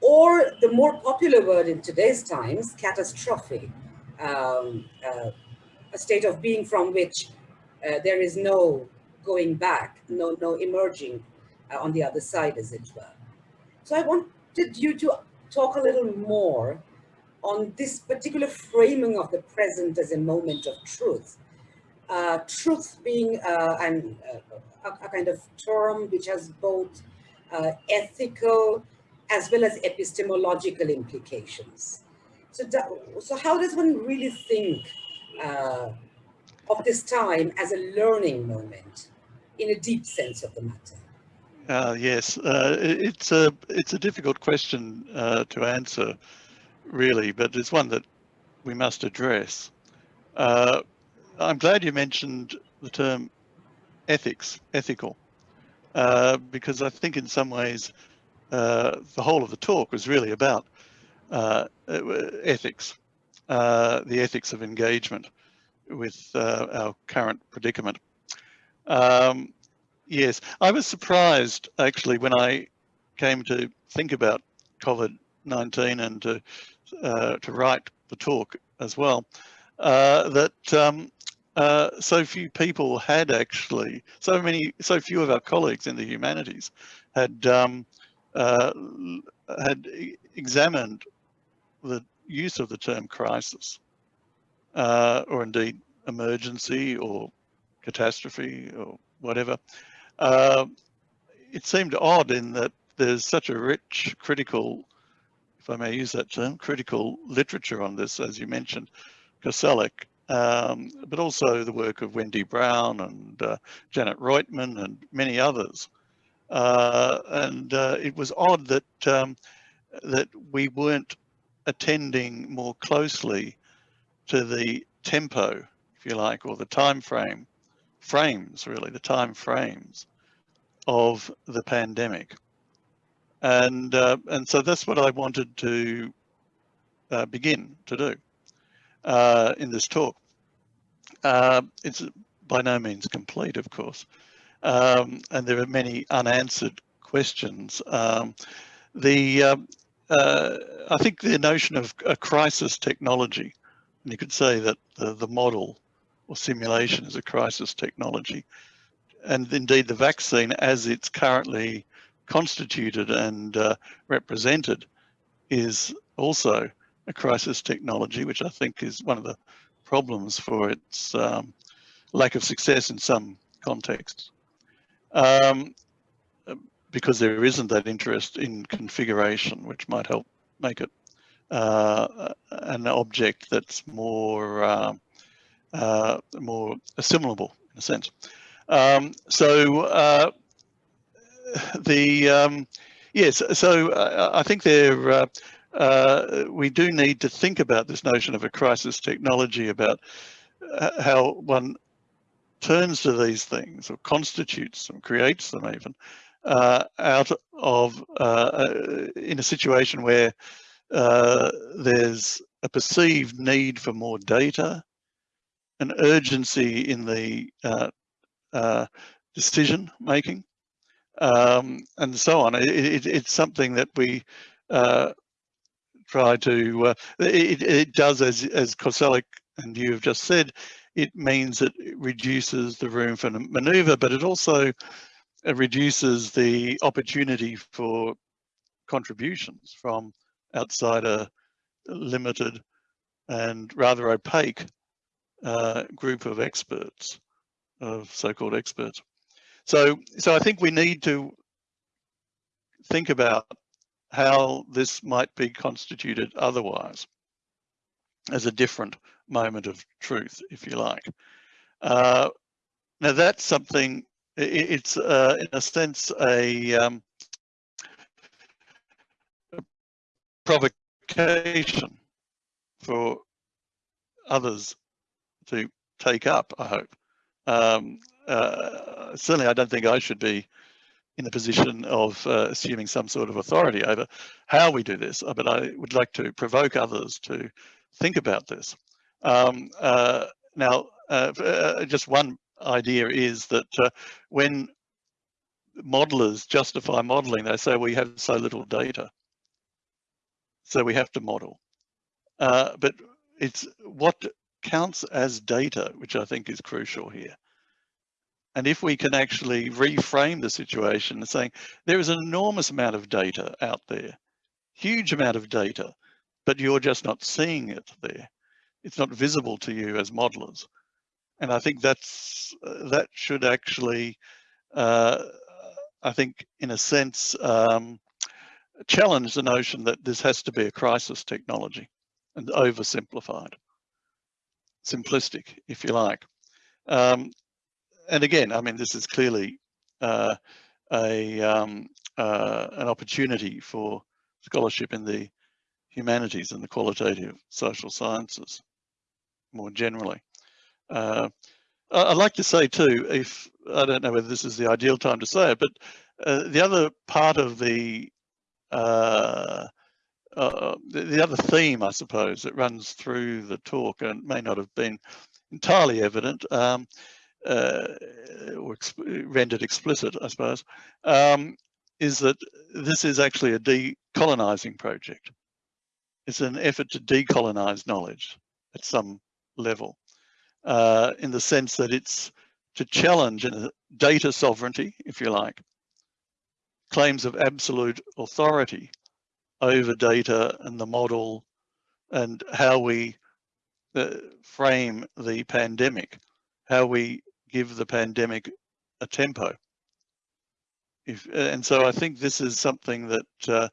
Or the more popular word in today's times, catastrophe, um, uh, a state of being from which uh, there is no going back, no, no emerging uh, on the other side, as it were. So I wanted you to talk a little more on this particular framing of the present as a moment of truth. Uh, truth being uh, an, uh, a, a, kind of term which has both uh, ethical as well as epistemological implications. So, so how does one really think uh, of this time as a learning moment in a deep sense of the matter? Uh, yes, uh, it's a it's a difficult question uh, to answer, really, but it's one that we must address. Uh, I'm glad you mentioned the term ethics, ethical, uh, because I think in some ways uh, the whole of the talk was really about ethics, the ethics of engagement with our current predicament. Um, Yes, I was surprised actually when I came to think about COVID-19 and to, uh, to write the talk as well, uh, that um, uh, so few people had actually, so many, so few of our colleagues in the humanities had um, uh, had examined the use of the term crisis, uh, or indeed emergency or catastrophe or whatever, uh, it seemed odd in that there's such a rich critical, if I may use that term, critical literature on this, as you mentioned, Koselleck, um, but also the work of Wendy Brown and uh, Janet Roitman and many others. Uh, and uh, it was odd that um, that we weren't attending more closely to the tempo, if you like, or the time frame frames, really, the time frames of the pandemic. And, uh, and so that's what I wanted to uh, begin to do uh, in this talk. Uh, it's by no means complete, of course, um, and there are many unanswered questions. Um, the um, uh, I think the notion of a crisis technology, and you could say that the, the model or simulation is a crisis technology. And indeed the vaccine as it's currently constituted and uh, represented is also a crisis technology, which I think is one of the problems for its um, lack of success in some contexts. Um, because there isn't that interest in configuration, which might help make it uh, an object that's more uh, uh, more assimilable in a sense. Um, so uh, the um, yes, so uh, I think there uh, uh, we do need to think about this notion of a crisis technology about how one turns to these things or constitutes them, creates them even, uh, out of uh, in a situation where uh, there's a perceived need for more data, an urgency in the uh, uh, decision making, um, and so on. It, it, it's something that we uh, try to, it, it, does, as, as Koselleck and you have just said, it means it reduces the room for maneuver, but it also reduces the opportunity for contributions from outside a limited and rather opaque uh, group of experts, of so-called experts. So, so I think we need to think about how this might be constituted otherwise as a different moment of truth, if you like. Uh, now that's something, it's uh, in a sense a, um, a provocation for others to take up, I hope. Um, uh, certainly I don't think I should be in the position of uh, assuming some sort of authority over how we do this, but I would like to provoke others to think about this. Um, uh, now, uh, uh, just one idea is that uh, when modelers justify modeling, they say we have so little data, so we have to model. Uh, but it's what counts as data, which I think is crucial here. And if we can actually reframe the situation saying there is an enormous amount of data out there, huge amount of data, but you're just not seeing it there it's not visible to you as modelers. And I think that's uh, that should actually, uh, I think, in a sense, um, challenge the notion that this has to be a crisis technology and oversimplified, simplistic, if you like. Um, and again, I mean, this is clearly uh, a um, uh, an opportunity for scholarship in the humanities and the qualitative social sciences more generally. Uh, I'd like to say too, if I don't know whether this is the ideal time to say it, but uh, the other part of the, uh, uh the, the other theme, I suppose, that runs through the talk and may not have been entirely evident um, or exp rendered explicit, I suppose, um, is that this is actually a decolonizing project. It's an effort to decolonize knowledge at some level uh, in the sense that it's to challenge data sovereignty, if you like, claims of absolute authority over data and the model and how we uh, frame the pandemic, how we give the pandemic a tempo. If, and so I think this is something that uh,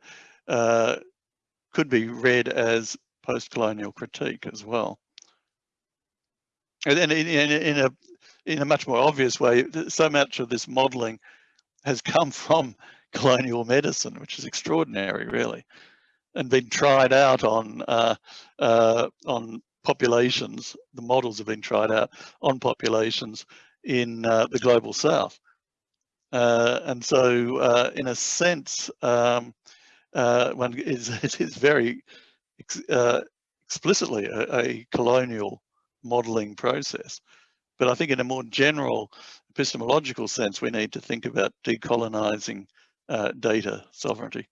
uh, could be read as post-colonial critique as well and in, in, in a in a much more obvious way, so much of this modelling has come from colonial medicine, which is extraordinary, really, and been tried out on uh, uh, on populations. The models have been tried out on populations in uh, the global south, uh, and so uh, in a sense, um, uh, one is is very ex explicitly a, a colonial modeling process. But I think in a more general epistemological sense, we need to think about decolonizing uh, data sovereignty.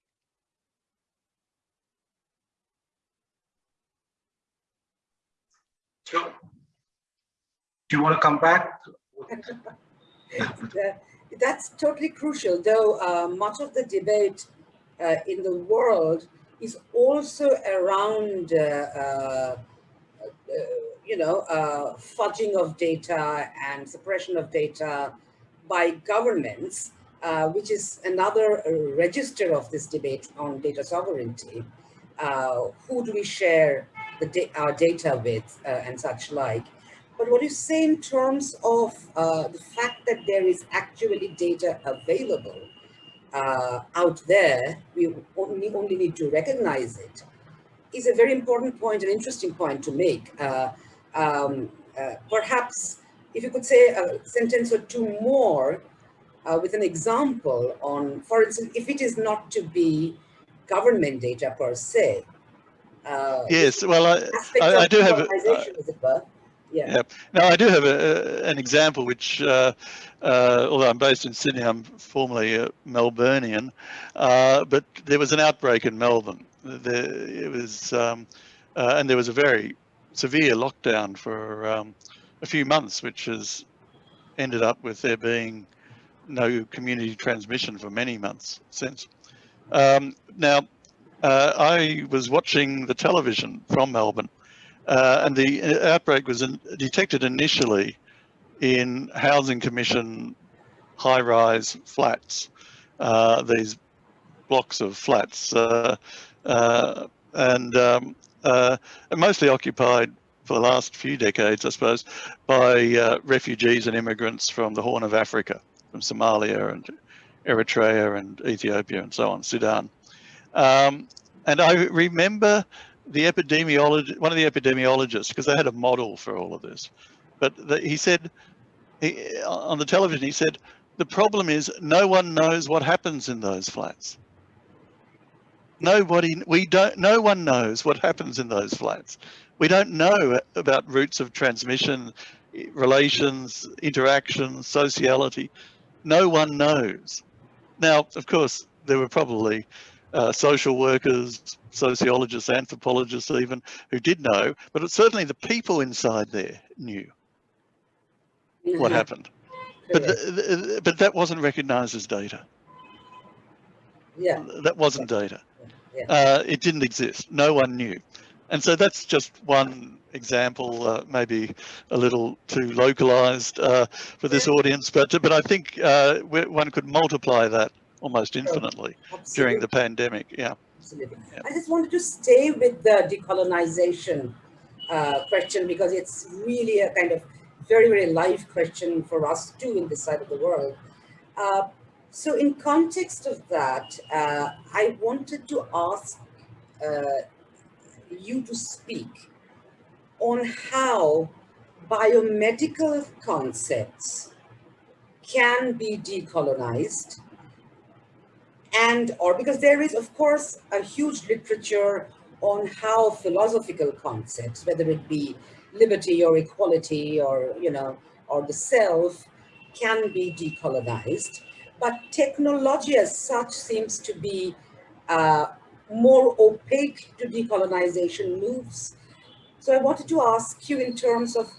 Do you want to come back? That's totally crucial, though uh, much of the debate uh, in the world is also around uh, uh, uh you know, uh, fudging of data and suppression of data by governments which is another register of this debate on data sovereignty. Who do we share da our data with and such like. But what you say in terms of uh, the fact that there is actually data available uh, out there, we only, only need to recognize it, is a very important point, an interesting point to make. Uh, um, uh, perhaps if you could say a sentence or two more uh, with an example on, for instance, if it is not to be government data per se. Uh, yes, well, I, I, I do have. A, yeah. Now I do have a, an example which, uh, uh, although I'm based in Sydney, I'm formerly a Melburnian, uh, but there was an outbreak in Melbourne. There, it was, um, uh, and there was a very severe lockdown for um, a few months, which has ended up with there being no community transmission for many months since. Um, now, uh, I was watching the television from Melbourne uh, and the uh, outbreak was in, detected initially in Housing Commission high-rise flats, uh, these blocks of flats, uh, uh, and um, uh, mostly occupied for the last few decades, I suppose, by refugees and immigrants from the Horn of Africa, from Somalia and Eritrea and Ethiopia and so on, Sudan. Um, and I remember the epidemiologist, one of the epidemiologists, because they had a model for all of this, but the, he said, he, on the television, he said, the problem is no one knows what happens in those flats. Nobody, we don't, no one knows what happens in those flats. We don't know about routes of transmission, relations, interactions, sociality. No one knows. Now, of course, there were probably uh, social workers, sociologists, anthropologists even, who did know, but it's certainly the people inside there knew what happened. But, but that wasn't recognized as data. Yeah. That wasn't data. Yeah. Uh, it didn't exist. No one knew. And so that's just one example, uh, maybe a little too localized uh, for this audience, but but I think uh, one could multiply that almost infinitely Absolutely. during the pandemic. Yeah. Absolutely. Yeah. I just wanted to stay with the decolonization uh, question because it's really a kind of very, very live question for us too in this side of the world. Uh, so in context of that, uh, I wanted to ask uh, you to speak on how biomedical concepts can be decolonized and or because there is of course a huge literature on how philosophical concepts whether it be liberty or equality or you know or the self can be decolonized. But technology as such seems to be uh, more opaque to decolonization moves. So i wanted to ask you in terms of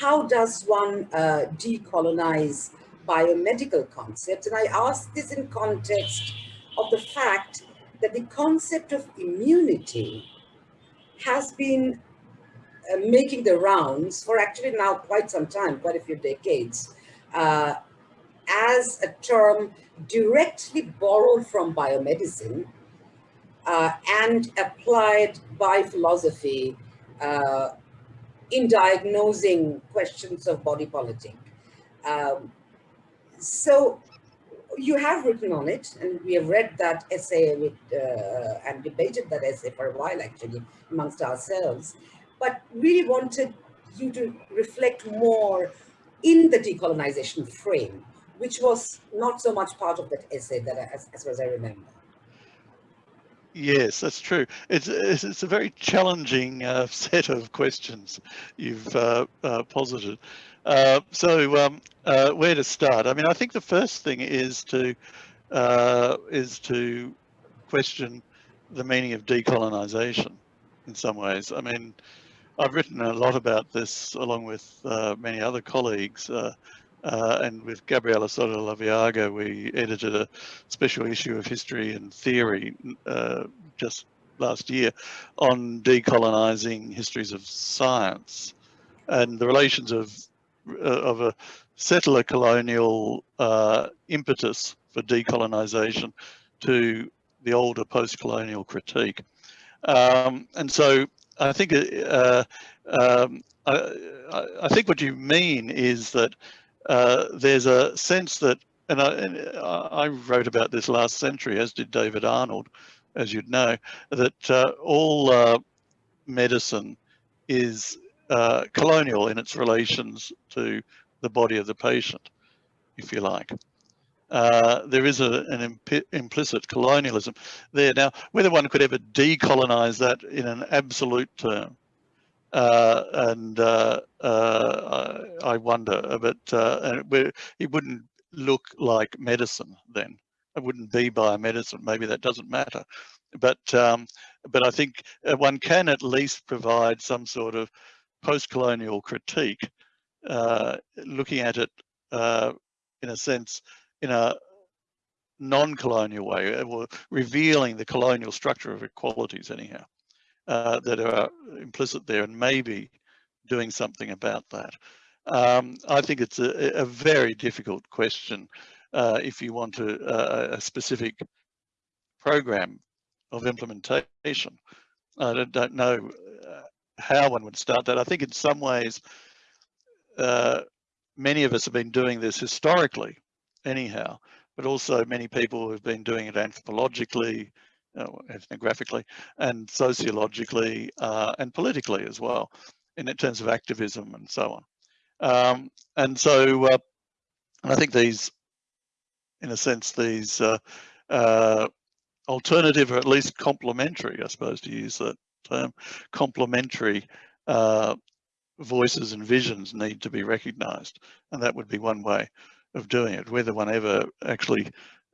how does one uh, decolonize biomedical concepts? And i ask this in context of the fact that the concept of immunity has been uh, making the rounds for actually now quite some time, quite a few decades, uh, as a term directly borrowed from biomedicine uh, and applied by philosophy uh, in diagnosing questions of body politic. Um, so you have written on it, and we have read that essay with, uh, and debated that essay for a while, actually, amongst ourselves, but really wanted you to reflect more in the decolonization frame, which was not so much part of that essay that I, as, as far as I remember. Yes, that's true. It's it's a very challenging uh, set of questions you've uh, uh, posited. Uh, so um, uh, where to start? I mean, I think the first thing is to uh, is to question the meaning of decolonization in some ways. I mean, I've written a lot about this along with many other colleagues. Uh, and with Gabriela Soto Laveaga, we edited a special issue of History and Theory uh, just last year on decolonizing histories of science and the relations of uh, of a settler colonial uh, impetus for decolonization to the older post-colonial critique. Um, and so I think uh, um, I, I, think what you mean is that uh, there's a sense that, and I, and I, wrote about this last century, as did David Arnold, as you'd know, that uh, all uh, medicine is uh, colonial in its relations to the body of the patient, if you like. Uh, there is a, an imp implicit colonialism there. Now, whether one could ever decolonize that in an absolute term, uh, and uh, uh I wonder, but uh, it wouldn't look like medicine then. It wouldn't be biomedicine. Maybe that doesn't matter, but um, but I think uh, one can at least provide some sort of post-colonial critique, looking at it in a sense in a non-colonial way, or revealing the colonial structure of equalities anyhow, uh, that are implicit there and maybe doing something about that. Um, I think it's a, a very difficult question uh, if you want to, uh, a specific program of implementation. I don't, don't know uh, how one would start that. I think in some ways, uh, many of us have been doing this historically anyhow, but also many people who've been doing it anthropologically, ethnographically, and sociologically, uh, and politically as well, in terms of activism and so on. Um, and so uh, I think these, in a sense, these uh, uh, alternative or at least complementary, I suppose to use that term, complementary uh, voices and visions need to be recognized. And that would be one way of doing it, whether one ever actually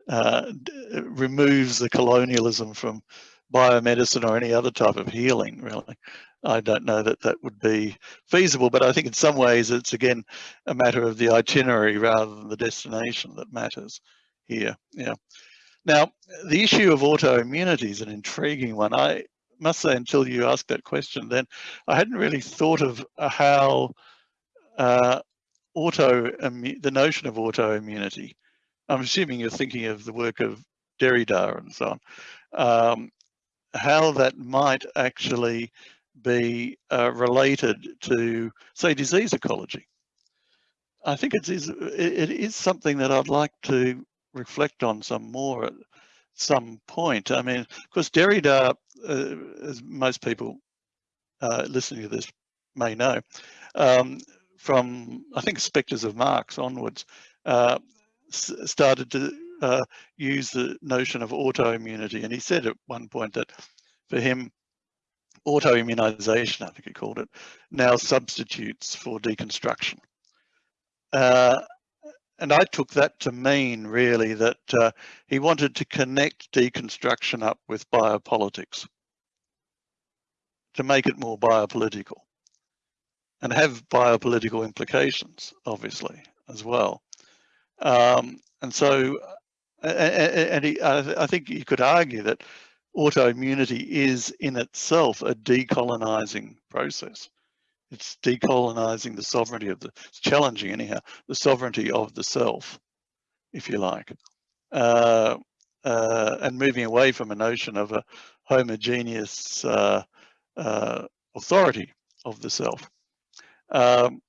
uh, removes the colonialism from biomedicine or any other type of healing, really. I don't know that that would be feasible, but I think in some ways it's again a matter of the itinerary rather than the destination that matters here. Yeah. Now, the issue of autoimmunity is an intriguing one. I must say, until you asked that question, then I hadn't really thought of how uh, auto the notion of autoimmunity. I'm assuming you're thinking of the work of Derrida and so on. Um, how that might actually be uh, related to, say, disease ecology. I think it is it is something that I'd like to reflect on some more at some point. I mean, of course, Derrida, uh, as most people uh, listening to this may know, um, from I think Spectres of Marx onwards, uh, started to uh, use the notion of autoimmunity. And he said at one point that for him, autoimmunization, I think he called it, now substitutes for deconstruction. Uh, and I took that to mean really that uh, he wanted to connect deconstruction up with biopolitics to make it more biopolitical and have biopolitical implications, obviously, as well. Um, and so, and he, I think you could argue that autoimmunity is in itself a decolonizing process. It's decolonizing the sovereignty of the, it's challenging anyhow, the sovereignty of the self, if you like, uh, uh, and moving away from a notion of a homogeneous uh, uh authority of the self. Um,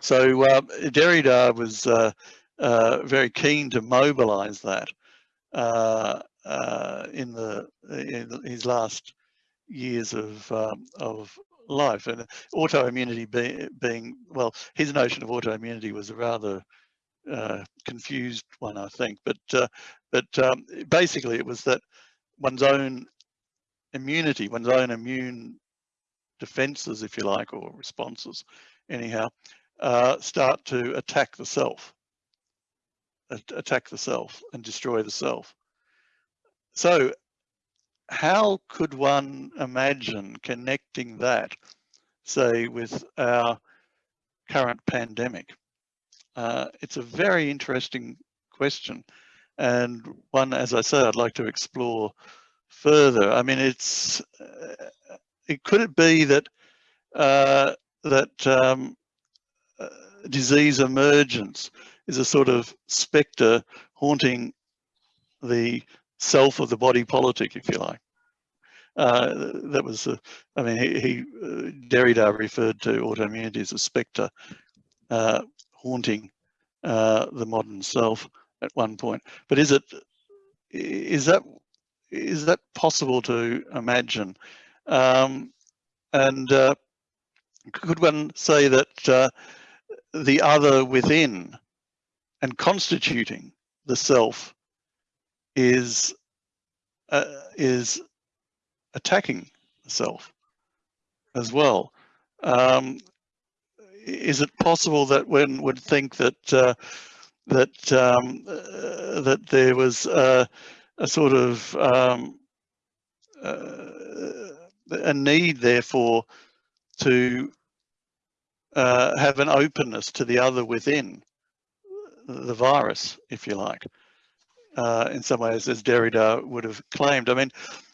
so uh, Derrida was uh, very keen to mobilize that uh, uh, in the in his last years of um, of life. And autoimmunity be, being well his notion of autoimmunity was a rather uh, confused one I think. But but um, basically it was that one's own immunity one's own immune defenses, if you like, or responses, anyhow, uh, start to attack the self, attack the self and destroy the self. So how could one imagine connecting that, say, with our current pandemic? Uh, it's a very interesting question and one, as I say, I'd like to explore further. I mean, it's uh, it, could it be that uh, that um, uh, disease emergence is a sort of spectre haunting the self of the body politic, if you like. Uh, that was, uh, I mean, he, he uh, Derrida referred to autoimmunity as a spectre uh, haunting uh, the modern self at one point. But is it, is that, is that possible to imagine? Um, and uh, could one say that the other within and constituting the self is uh, is attacking the self as well. Um, is it possible that one would think that uh, that um, uh, that there was a sort of um, uh, a need, therefore, to uh, have an openness to the other within the virus, if you like, uh, in some ways, as Derrida would have claimed. I mean,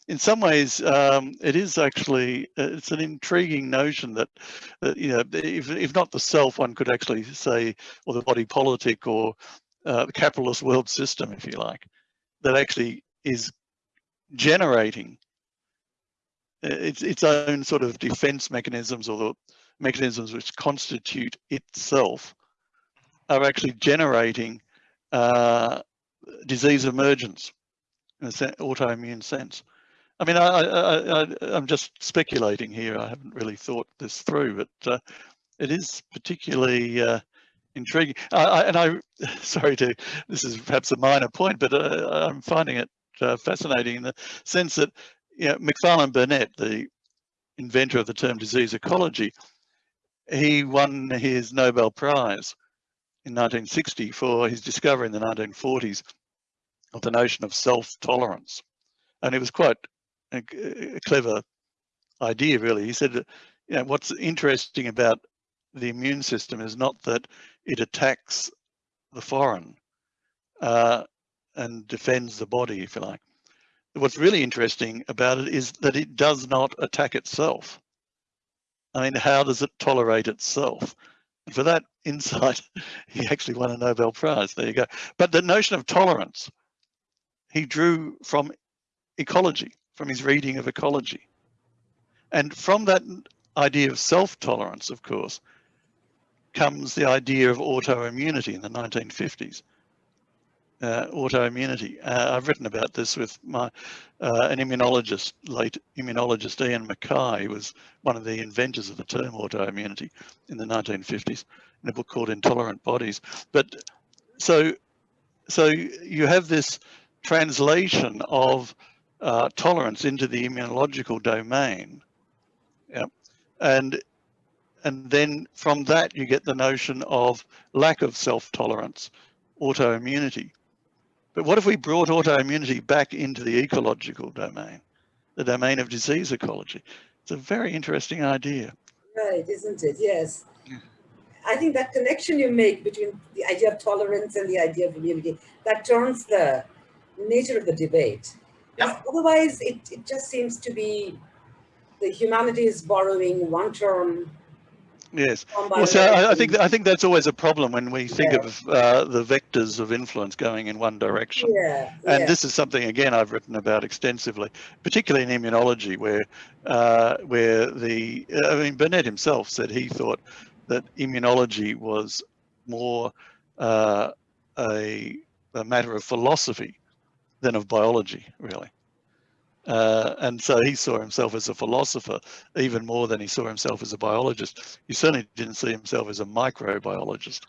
in some ways, um, it is actually, uh, it's an intriguing notion that, that you know, if, if not the self, one could actually say, or the body politic or uh, the capitalist world system, if you like, that actually is generating uh, its, its own sort of defense mechanisms or the mechanisms which constitute itself are actually generating uh, disease emergence in an autoimmune sense. I mean, I, am just speculating here. I haven't really thought this through, but uh, it is particularly uh, intriguing. I, I, and I, sorry to, this is perhaps a minor point, but uh, I'm finding it uh, fascinating in the sense that you know, Macfarlane Burnet, the inventor of the term disease ecology, he won his Nobel Prize in 1960 for his discovery in the 1940s of the notion of self-tolerance. And it was quite a, a, clever idea, really. He said, you know, what's interesting about the immune system is not that it attacks the foreign uh, and defends the body, if you like. What's really interesting about it is that it does not attack itself. I mean, how does it tolerate itself? And for that insight, he actually won a Nobel Prize. There you go. But the notion of tolerance, he drew from ecology, from his reading of ecology. And from that idea of self-tolerance, of course, comes the idea of autoimmunity in the 1950s uh, autoimmunity. Uh, I've written about this with my uh, an immunologist, late immunologist Ian Mackay, who was one of the inventors of the term autoimmunity in the 1950s in a book called Intolerant Bodies. But so, so you have this translation of uh, tolerance into the immunological domain. Yeah. And and then from that you get the notion of lack of self-tolerance, autoimmunity. But what if we brought autoimmunity back into the ecological domain, the domain of disease ecology? It's a very interesting idea. Right, isn't it? Yes. I think that connection you make between the idea of tolerance and the idea of immunity, that turns the nature of the debate. Yep. Otherwise, it, it just seems to be the humanities borrowing one term Yes. Well, so I, I, think I think that's always a problem when we think yeah. of uh, the vectors of influence going in one direction. Yeah. And yeah. this is something again I've written about extensively, particularly in immunology, where uh, where the I mean Burnet himself said he thought that immunology was more uh, a, a matter of philosophy than of biology, really. Uh, and so he saw himself as a philosopher even more than he saw himself as a biologist. He certainly didn't see himself as a microbiologist.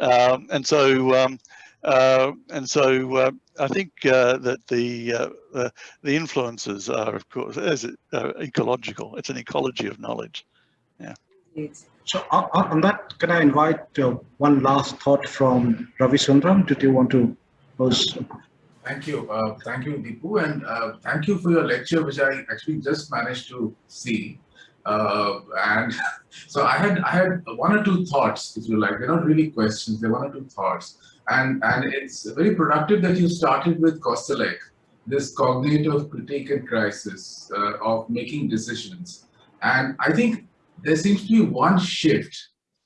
Um, and so, um, uh, and so uh, I think uh, that the uh, the influences are, of course, it, ecological. It's an ecology of knowledge. Yeah. So on that, can I invite one last thought from Ravi Sundaram? Did you want to pose Thank you. Uh, thank you, Deepu. And uh, thank you for your lecture, which I actually just managed to see. Uh, and so I had I had one or two thoughts, if you like. They're not really questions, they're one or two thoughts. And, and it's very productive that you started with Koselleck, this cognitive critique and crisis uh, of making decisions. And I think there seems to be one shift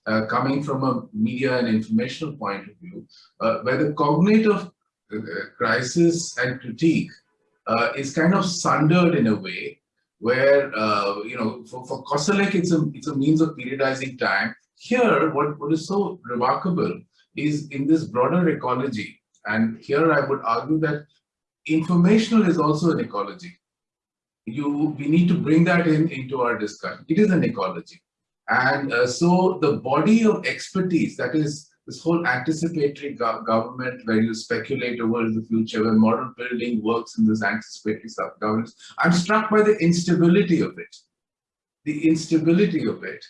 uh, coming from a media and informational point of view, uh, where the cognitive crisis and critique uh, is kind of sundered in a way where, uh, you know, for, for Koselleck, it's a, it's a means of periodizing time. Here, what, what is so remarkable is in this broader ecology, and here I would argue that informational is also an ecology. You, we need to bring that in into our discussion. It is an ecology. And uh, so the body of expertise, that is this whole anticipatory go government where you speculate over the future, where model building works in this anticipatory governance, I'm struck by the instability of it. The instability of it,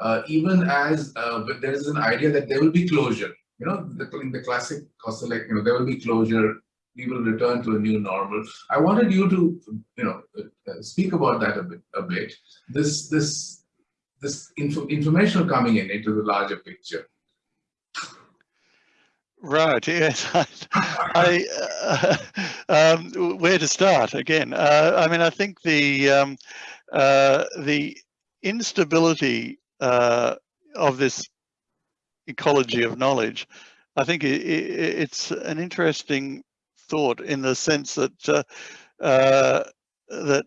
uh, even as uh, there is an idea that there will be closure. You know, the, in the classic you know, there will be closure, we will return to a new normal. I wanted you to, you know, uh, speak about that a bit. A bit. This, this this info information coming in into the larger picture. Right. Yes. I, uh, um, where to start again? Uh, I mean, I think the um, uh, the instability uh, of this ecology of knowledge. I think it, it, it's an interesting thought in the sense that uh, uh, that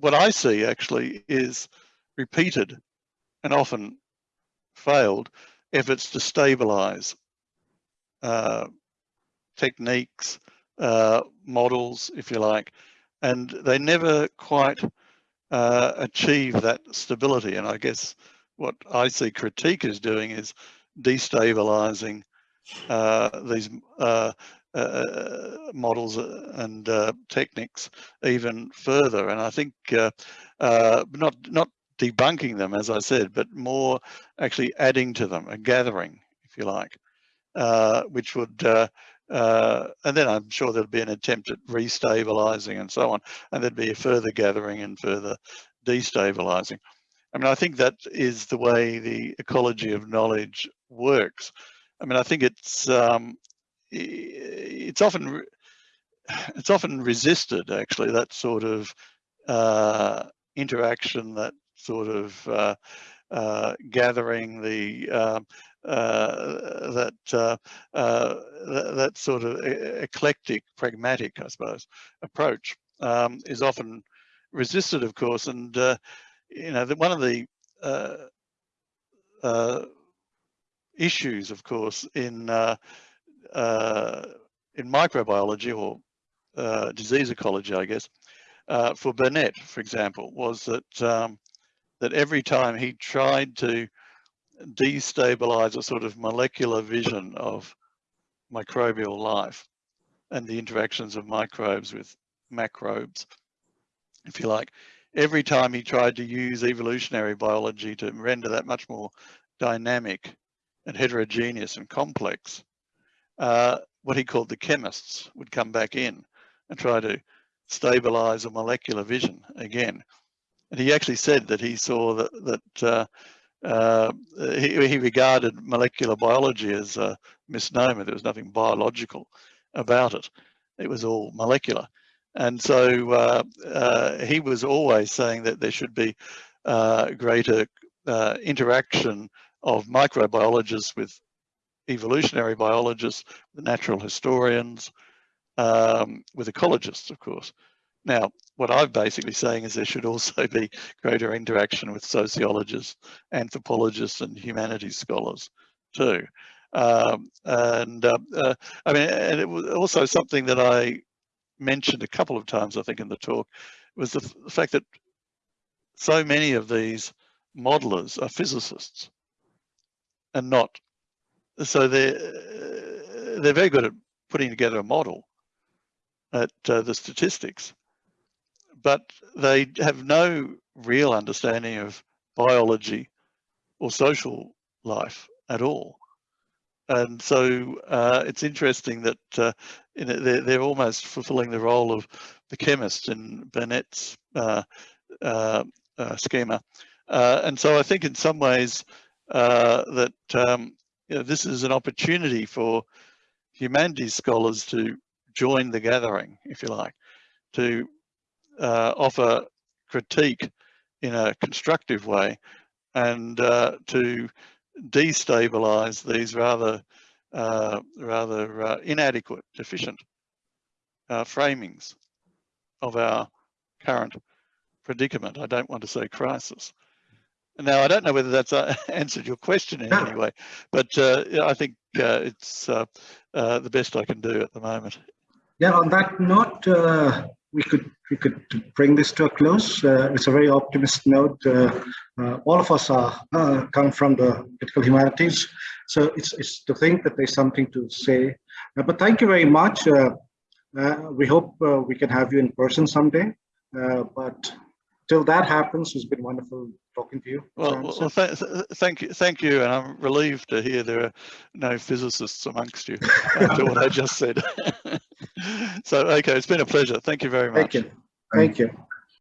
what I see actually is repeated and often failed efforts to stabilize techniques, uh, models, if you like, and they never quite uh, achieve that stability. And I guess what I see critique is doing is destabilizing uh, these uh, uh, models and techniques even further. And I think not not debunking them, as I said, but more actually adding to them, a gathering, if you like, uh, which would, uh, uh, and then I'm sure there'll be an attempt at restabilizing and so on, and there'd be a further gathering and further destabilizing. I mean, I think that is the way the ecology of knowledge works. I mean, I think it's um, it's often it's often resisted actually that sort of uh, interaction, that sort of uh, uh, gathering the um, uh, that, uh, uh, that, that sort of eclectic, pragmatic, I suppose, approach um, is often resisted, of course. And you know, the, one of the issues, of course, in in microbiology or uh, disease ecology, I guess, uh, for Burnet, for example, was that um, that every time he tried to destabilize a sort of molecular vision of microbial life and the interactions of microbes with macrobes, if you like, every time he tried to use evolutionary biology to render that much more dynamic and heterogeneous and complex, uh, what he called the chemists would come back in and try to stabilize a molecular vision again. And he actually said that he saw that, that uh, uh, he, he, regarded molecular biology as a misnomer. There was nothing biological about it. It was all molecular. And so uh, uh he was always saying that there should be uh, greater uh, interaction of microbiologists with evolutionary biologists, natural historians, um, with ecologists, of course. Now, what I'm basically saying is there should also be greater interaction with sociologists, anthropologists, and humanities scholars too. Um, and uh, uh, I mean, and it was also something that I mentioned a couple of times, I think, in the talk, was the, the fact that so many of these modelers are physicists and not so they're they're very good at putting together a model at uh, the statistics but they have no real understanding of biology or social life at all. And so uh, it's interesting that uh, they're, they're, almost fulfilling the role of the chemist in Burnet's uh, uh, uh schema. Uh, and so I think in some ways that um, you know, this is an opportunity for humanities scholars to join the gathering, if you like, to uh, offer critique in a constructive way and uh, to destabilize these rather uh, rather uh, inadequate, deficient uh, framings of our current predicament. I don't want to say crisis. Now, I don't know whether that's uh, answered your question in any way, but uh, I think uh, it's uh, uh, the best I can do at the moment. Yeah, on that note, uh, we could we could bring this to a close. Uh, it's a very optimistic note. Uh, uh, all of us are uh, come from the political humanities, so it's it's to think that there's something to say. Uh, but thank you very much. Uh, uh, we hope uh, we can have you in person someday. Uh, but till that happens, it's been wonderful talking to you. Well, well, well th th thank you, thank you, and I'm relieved to hear there are no physicists amongst you after what I just said. so, okay, it's been a pleasure. Thank you very much. thank you. Thank you.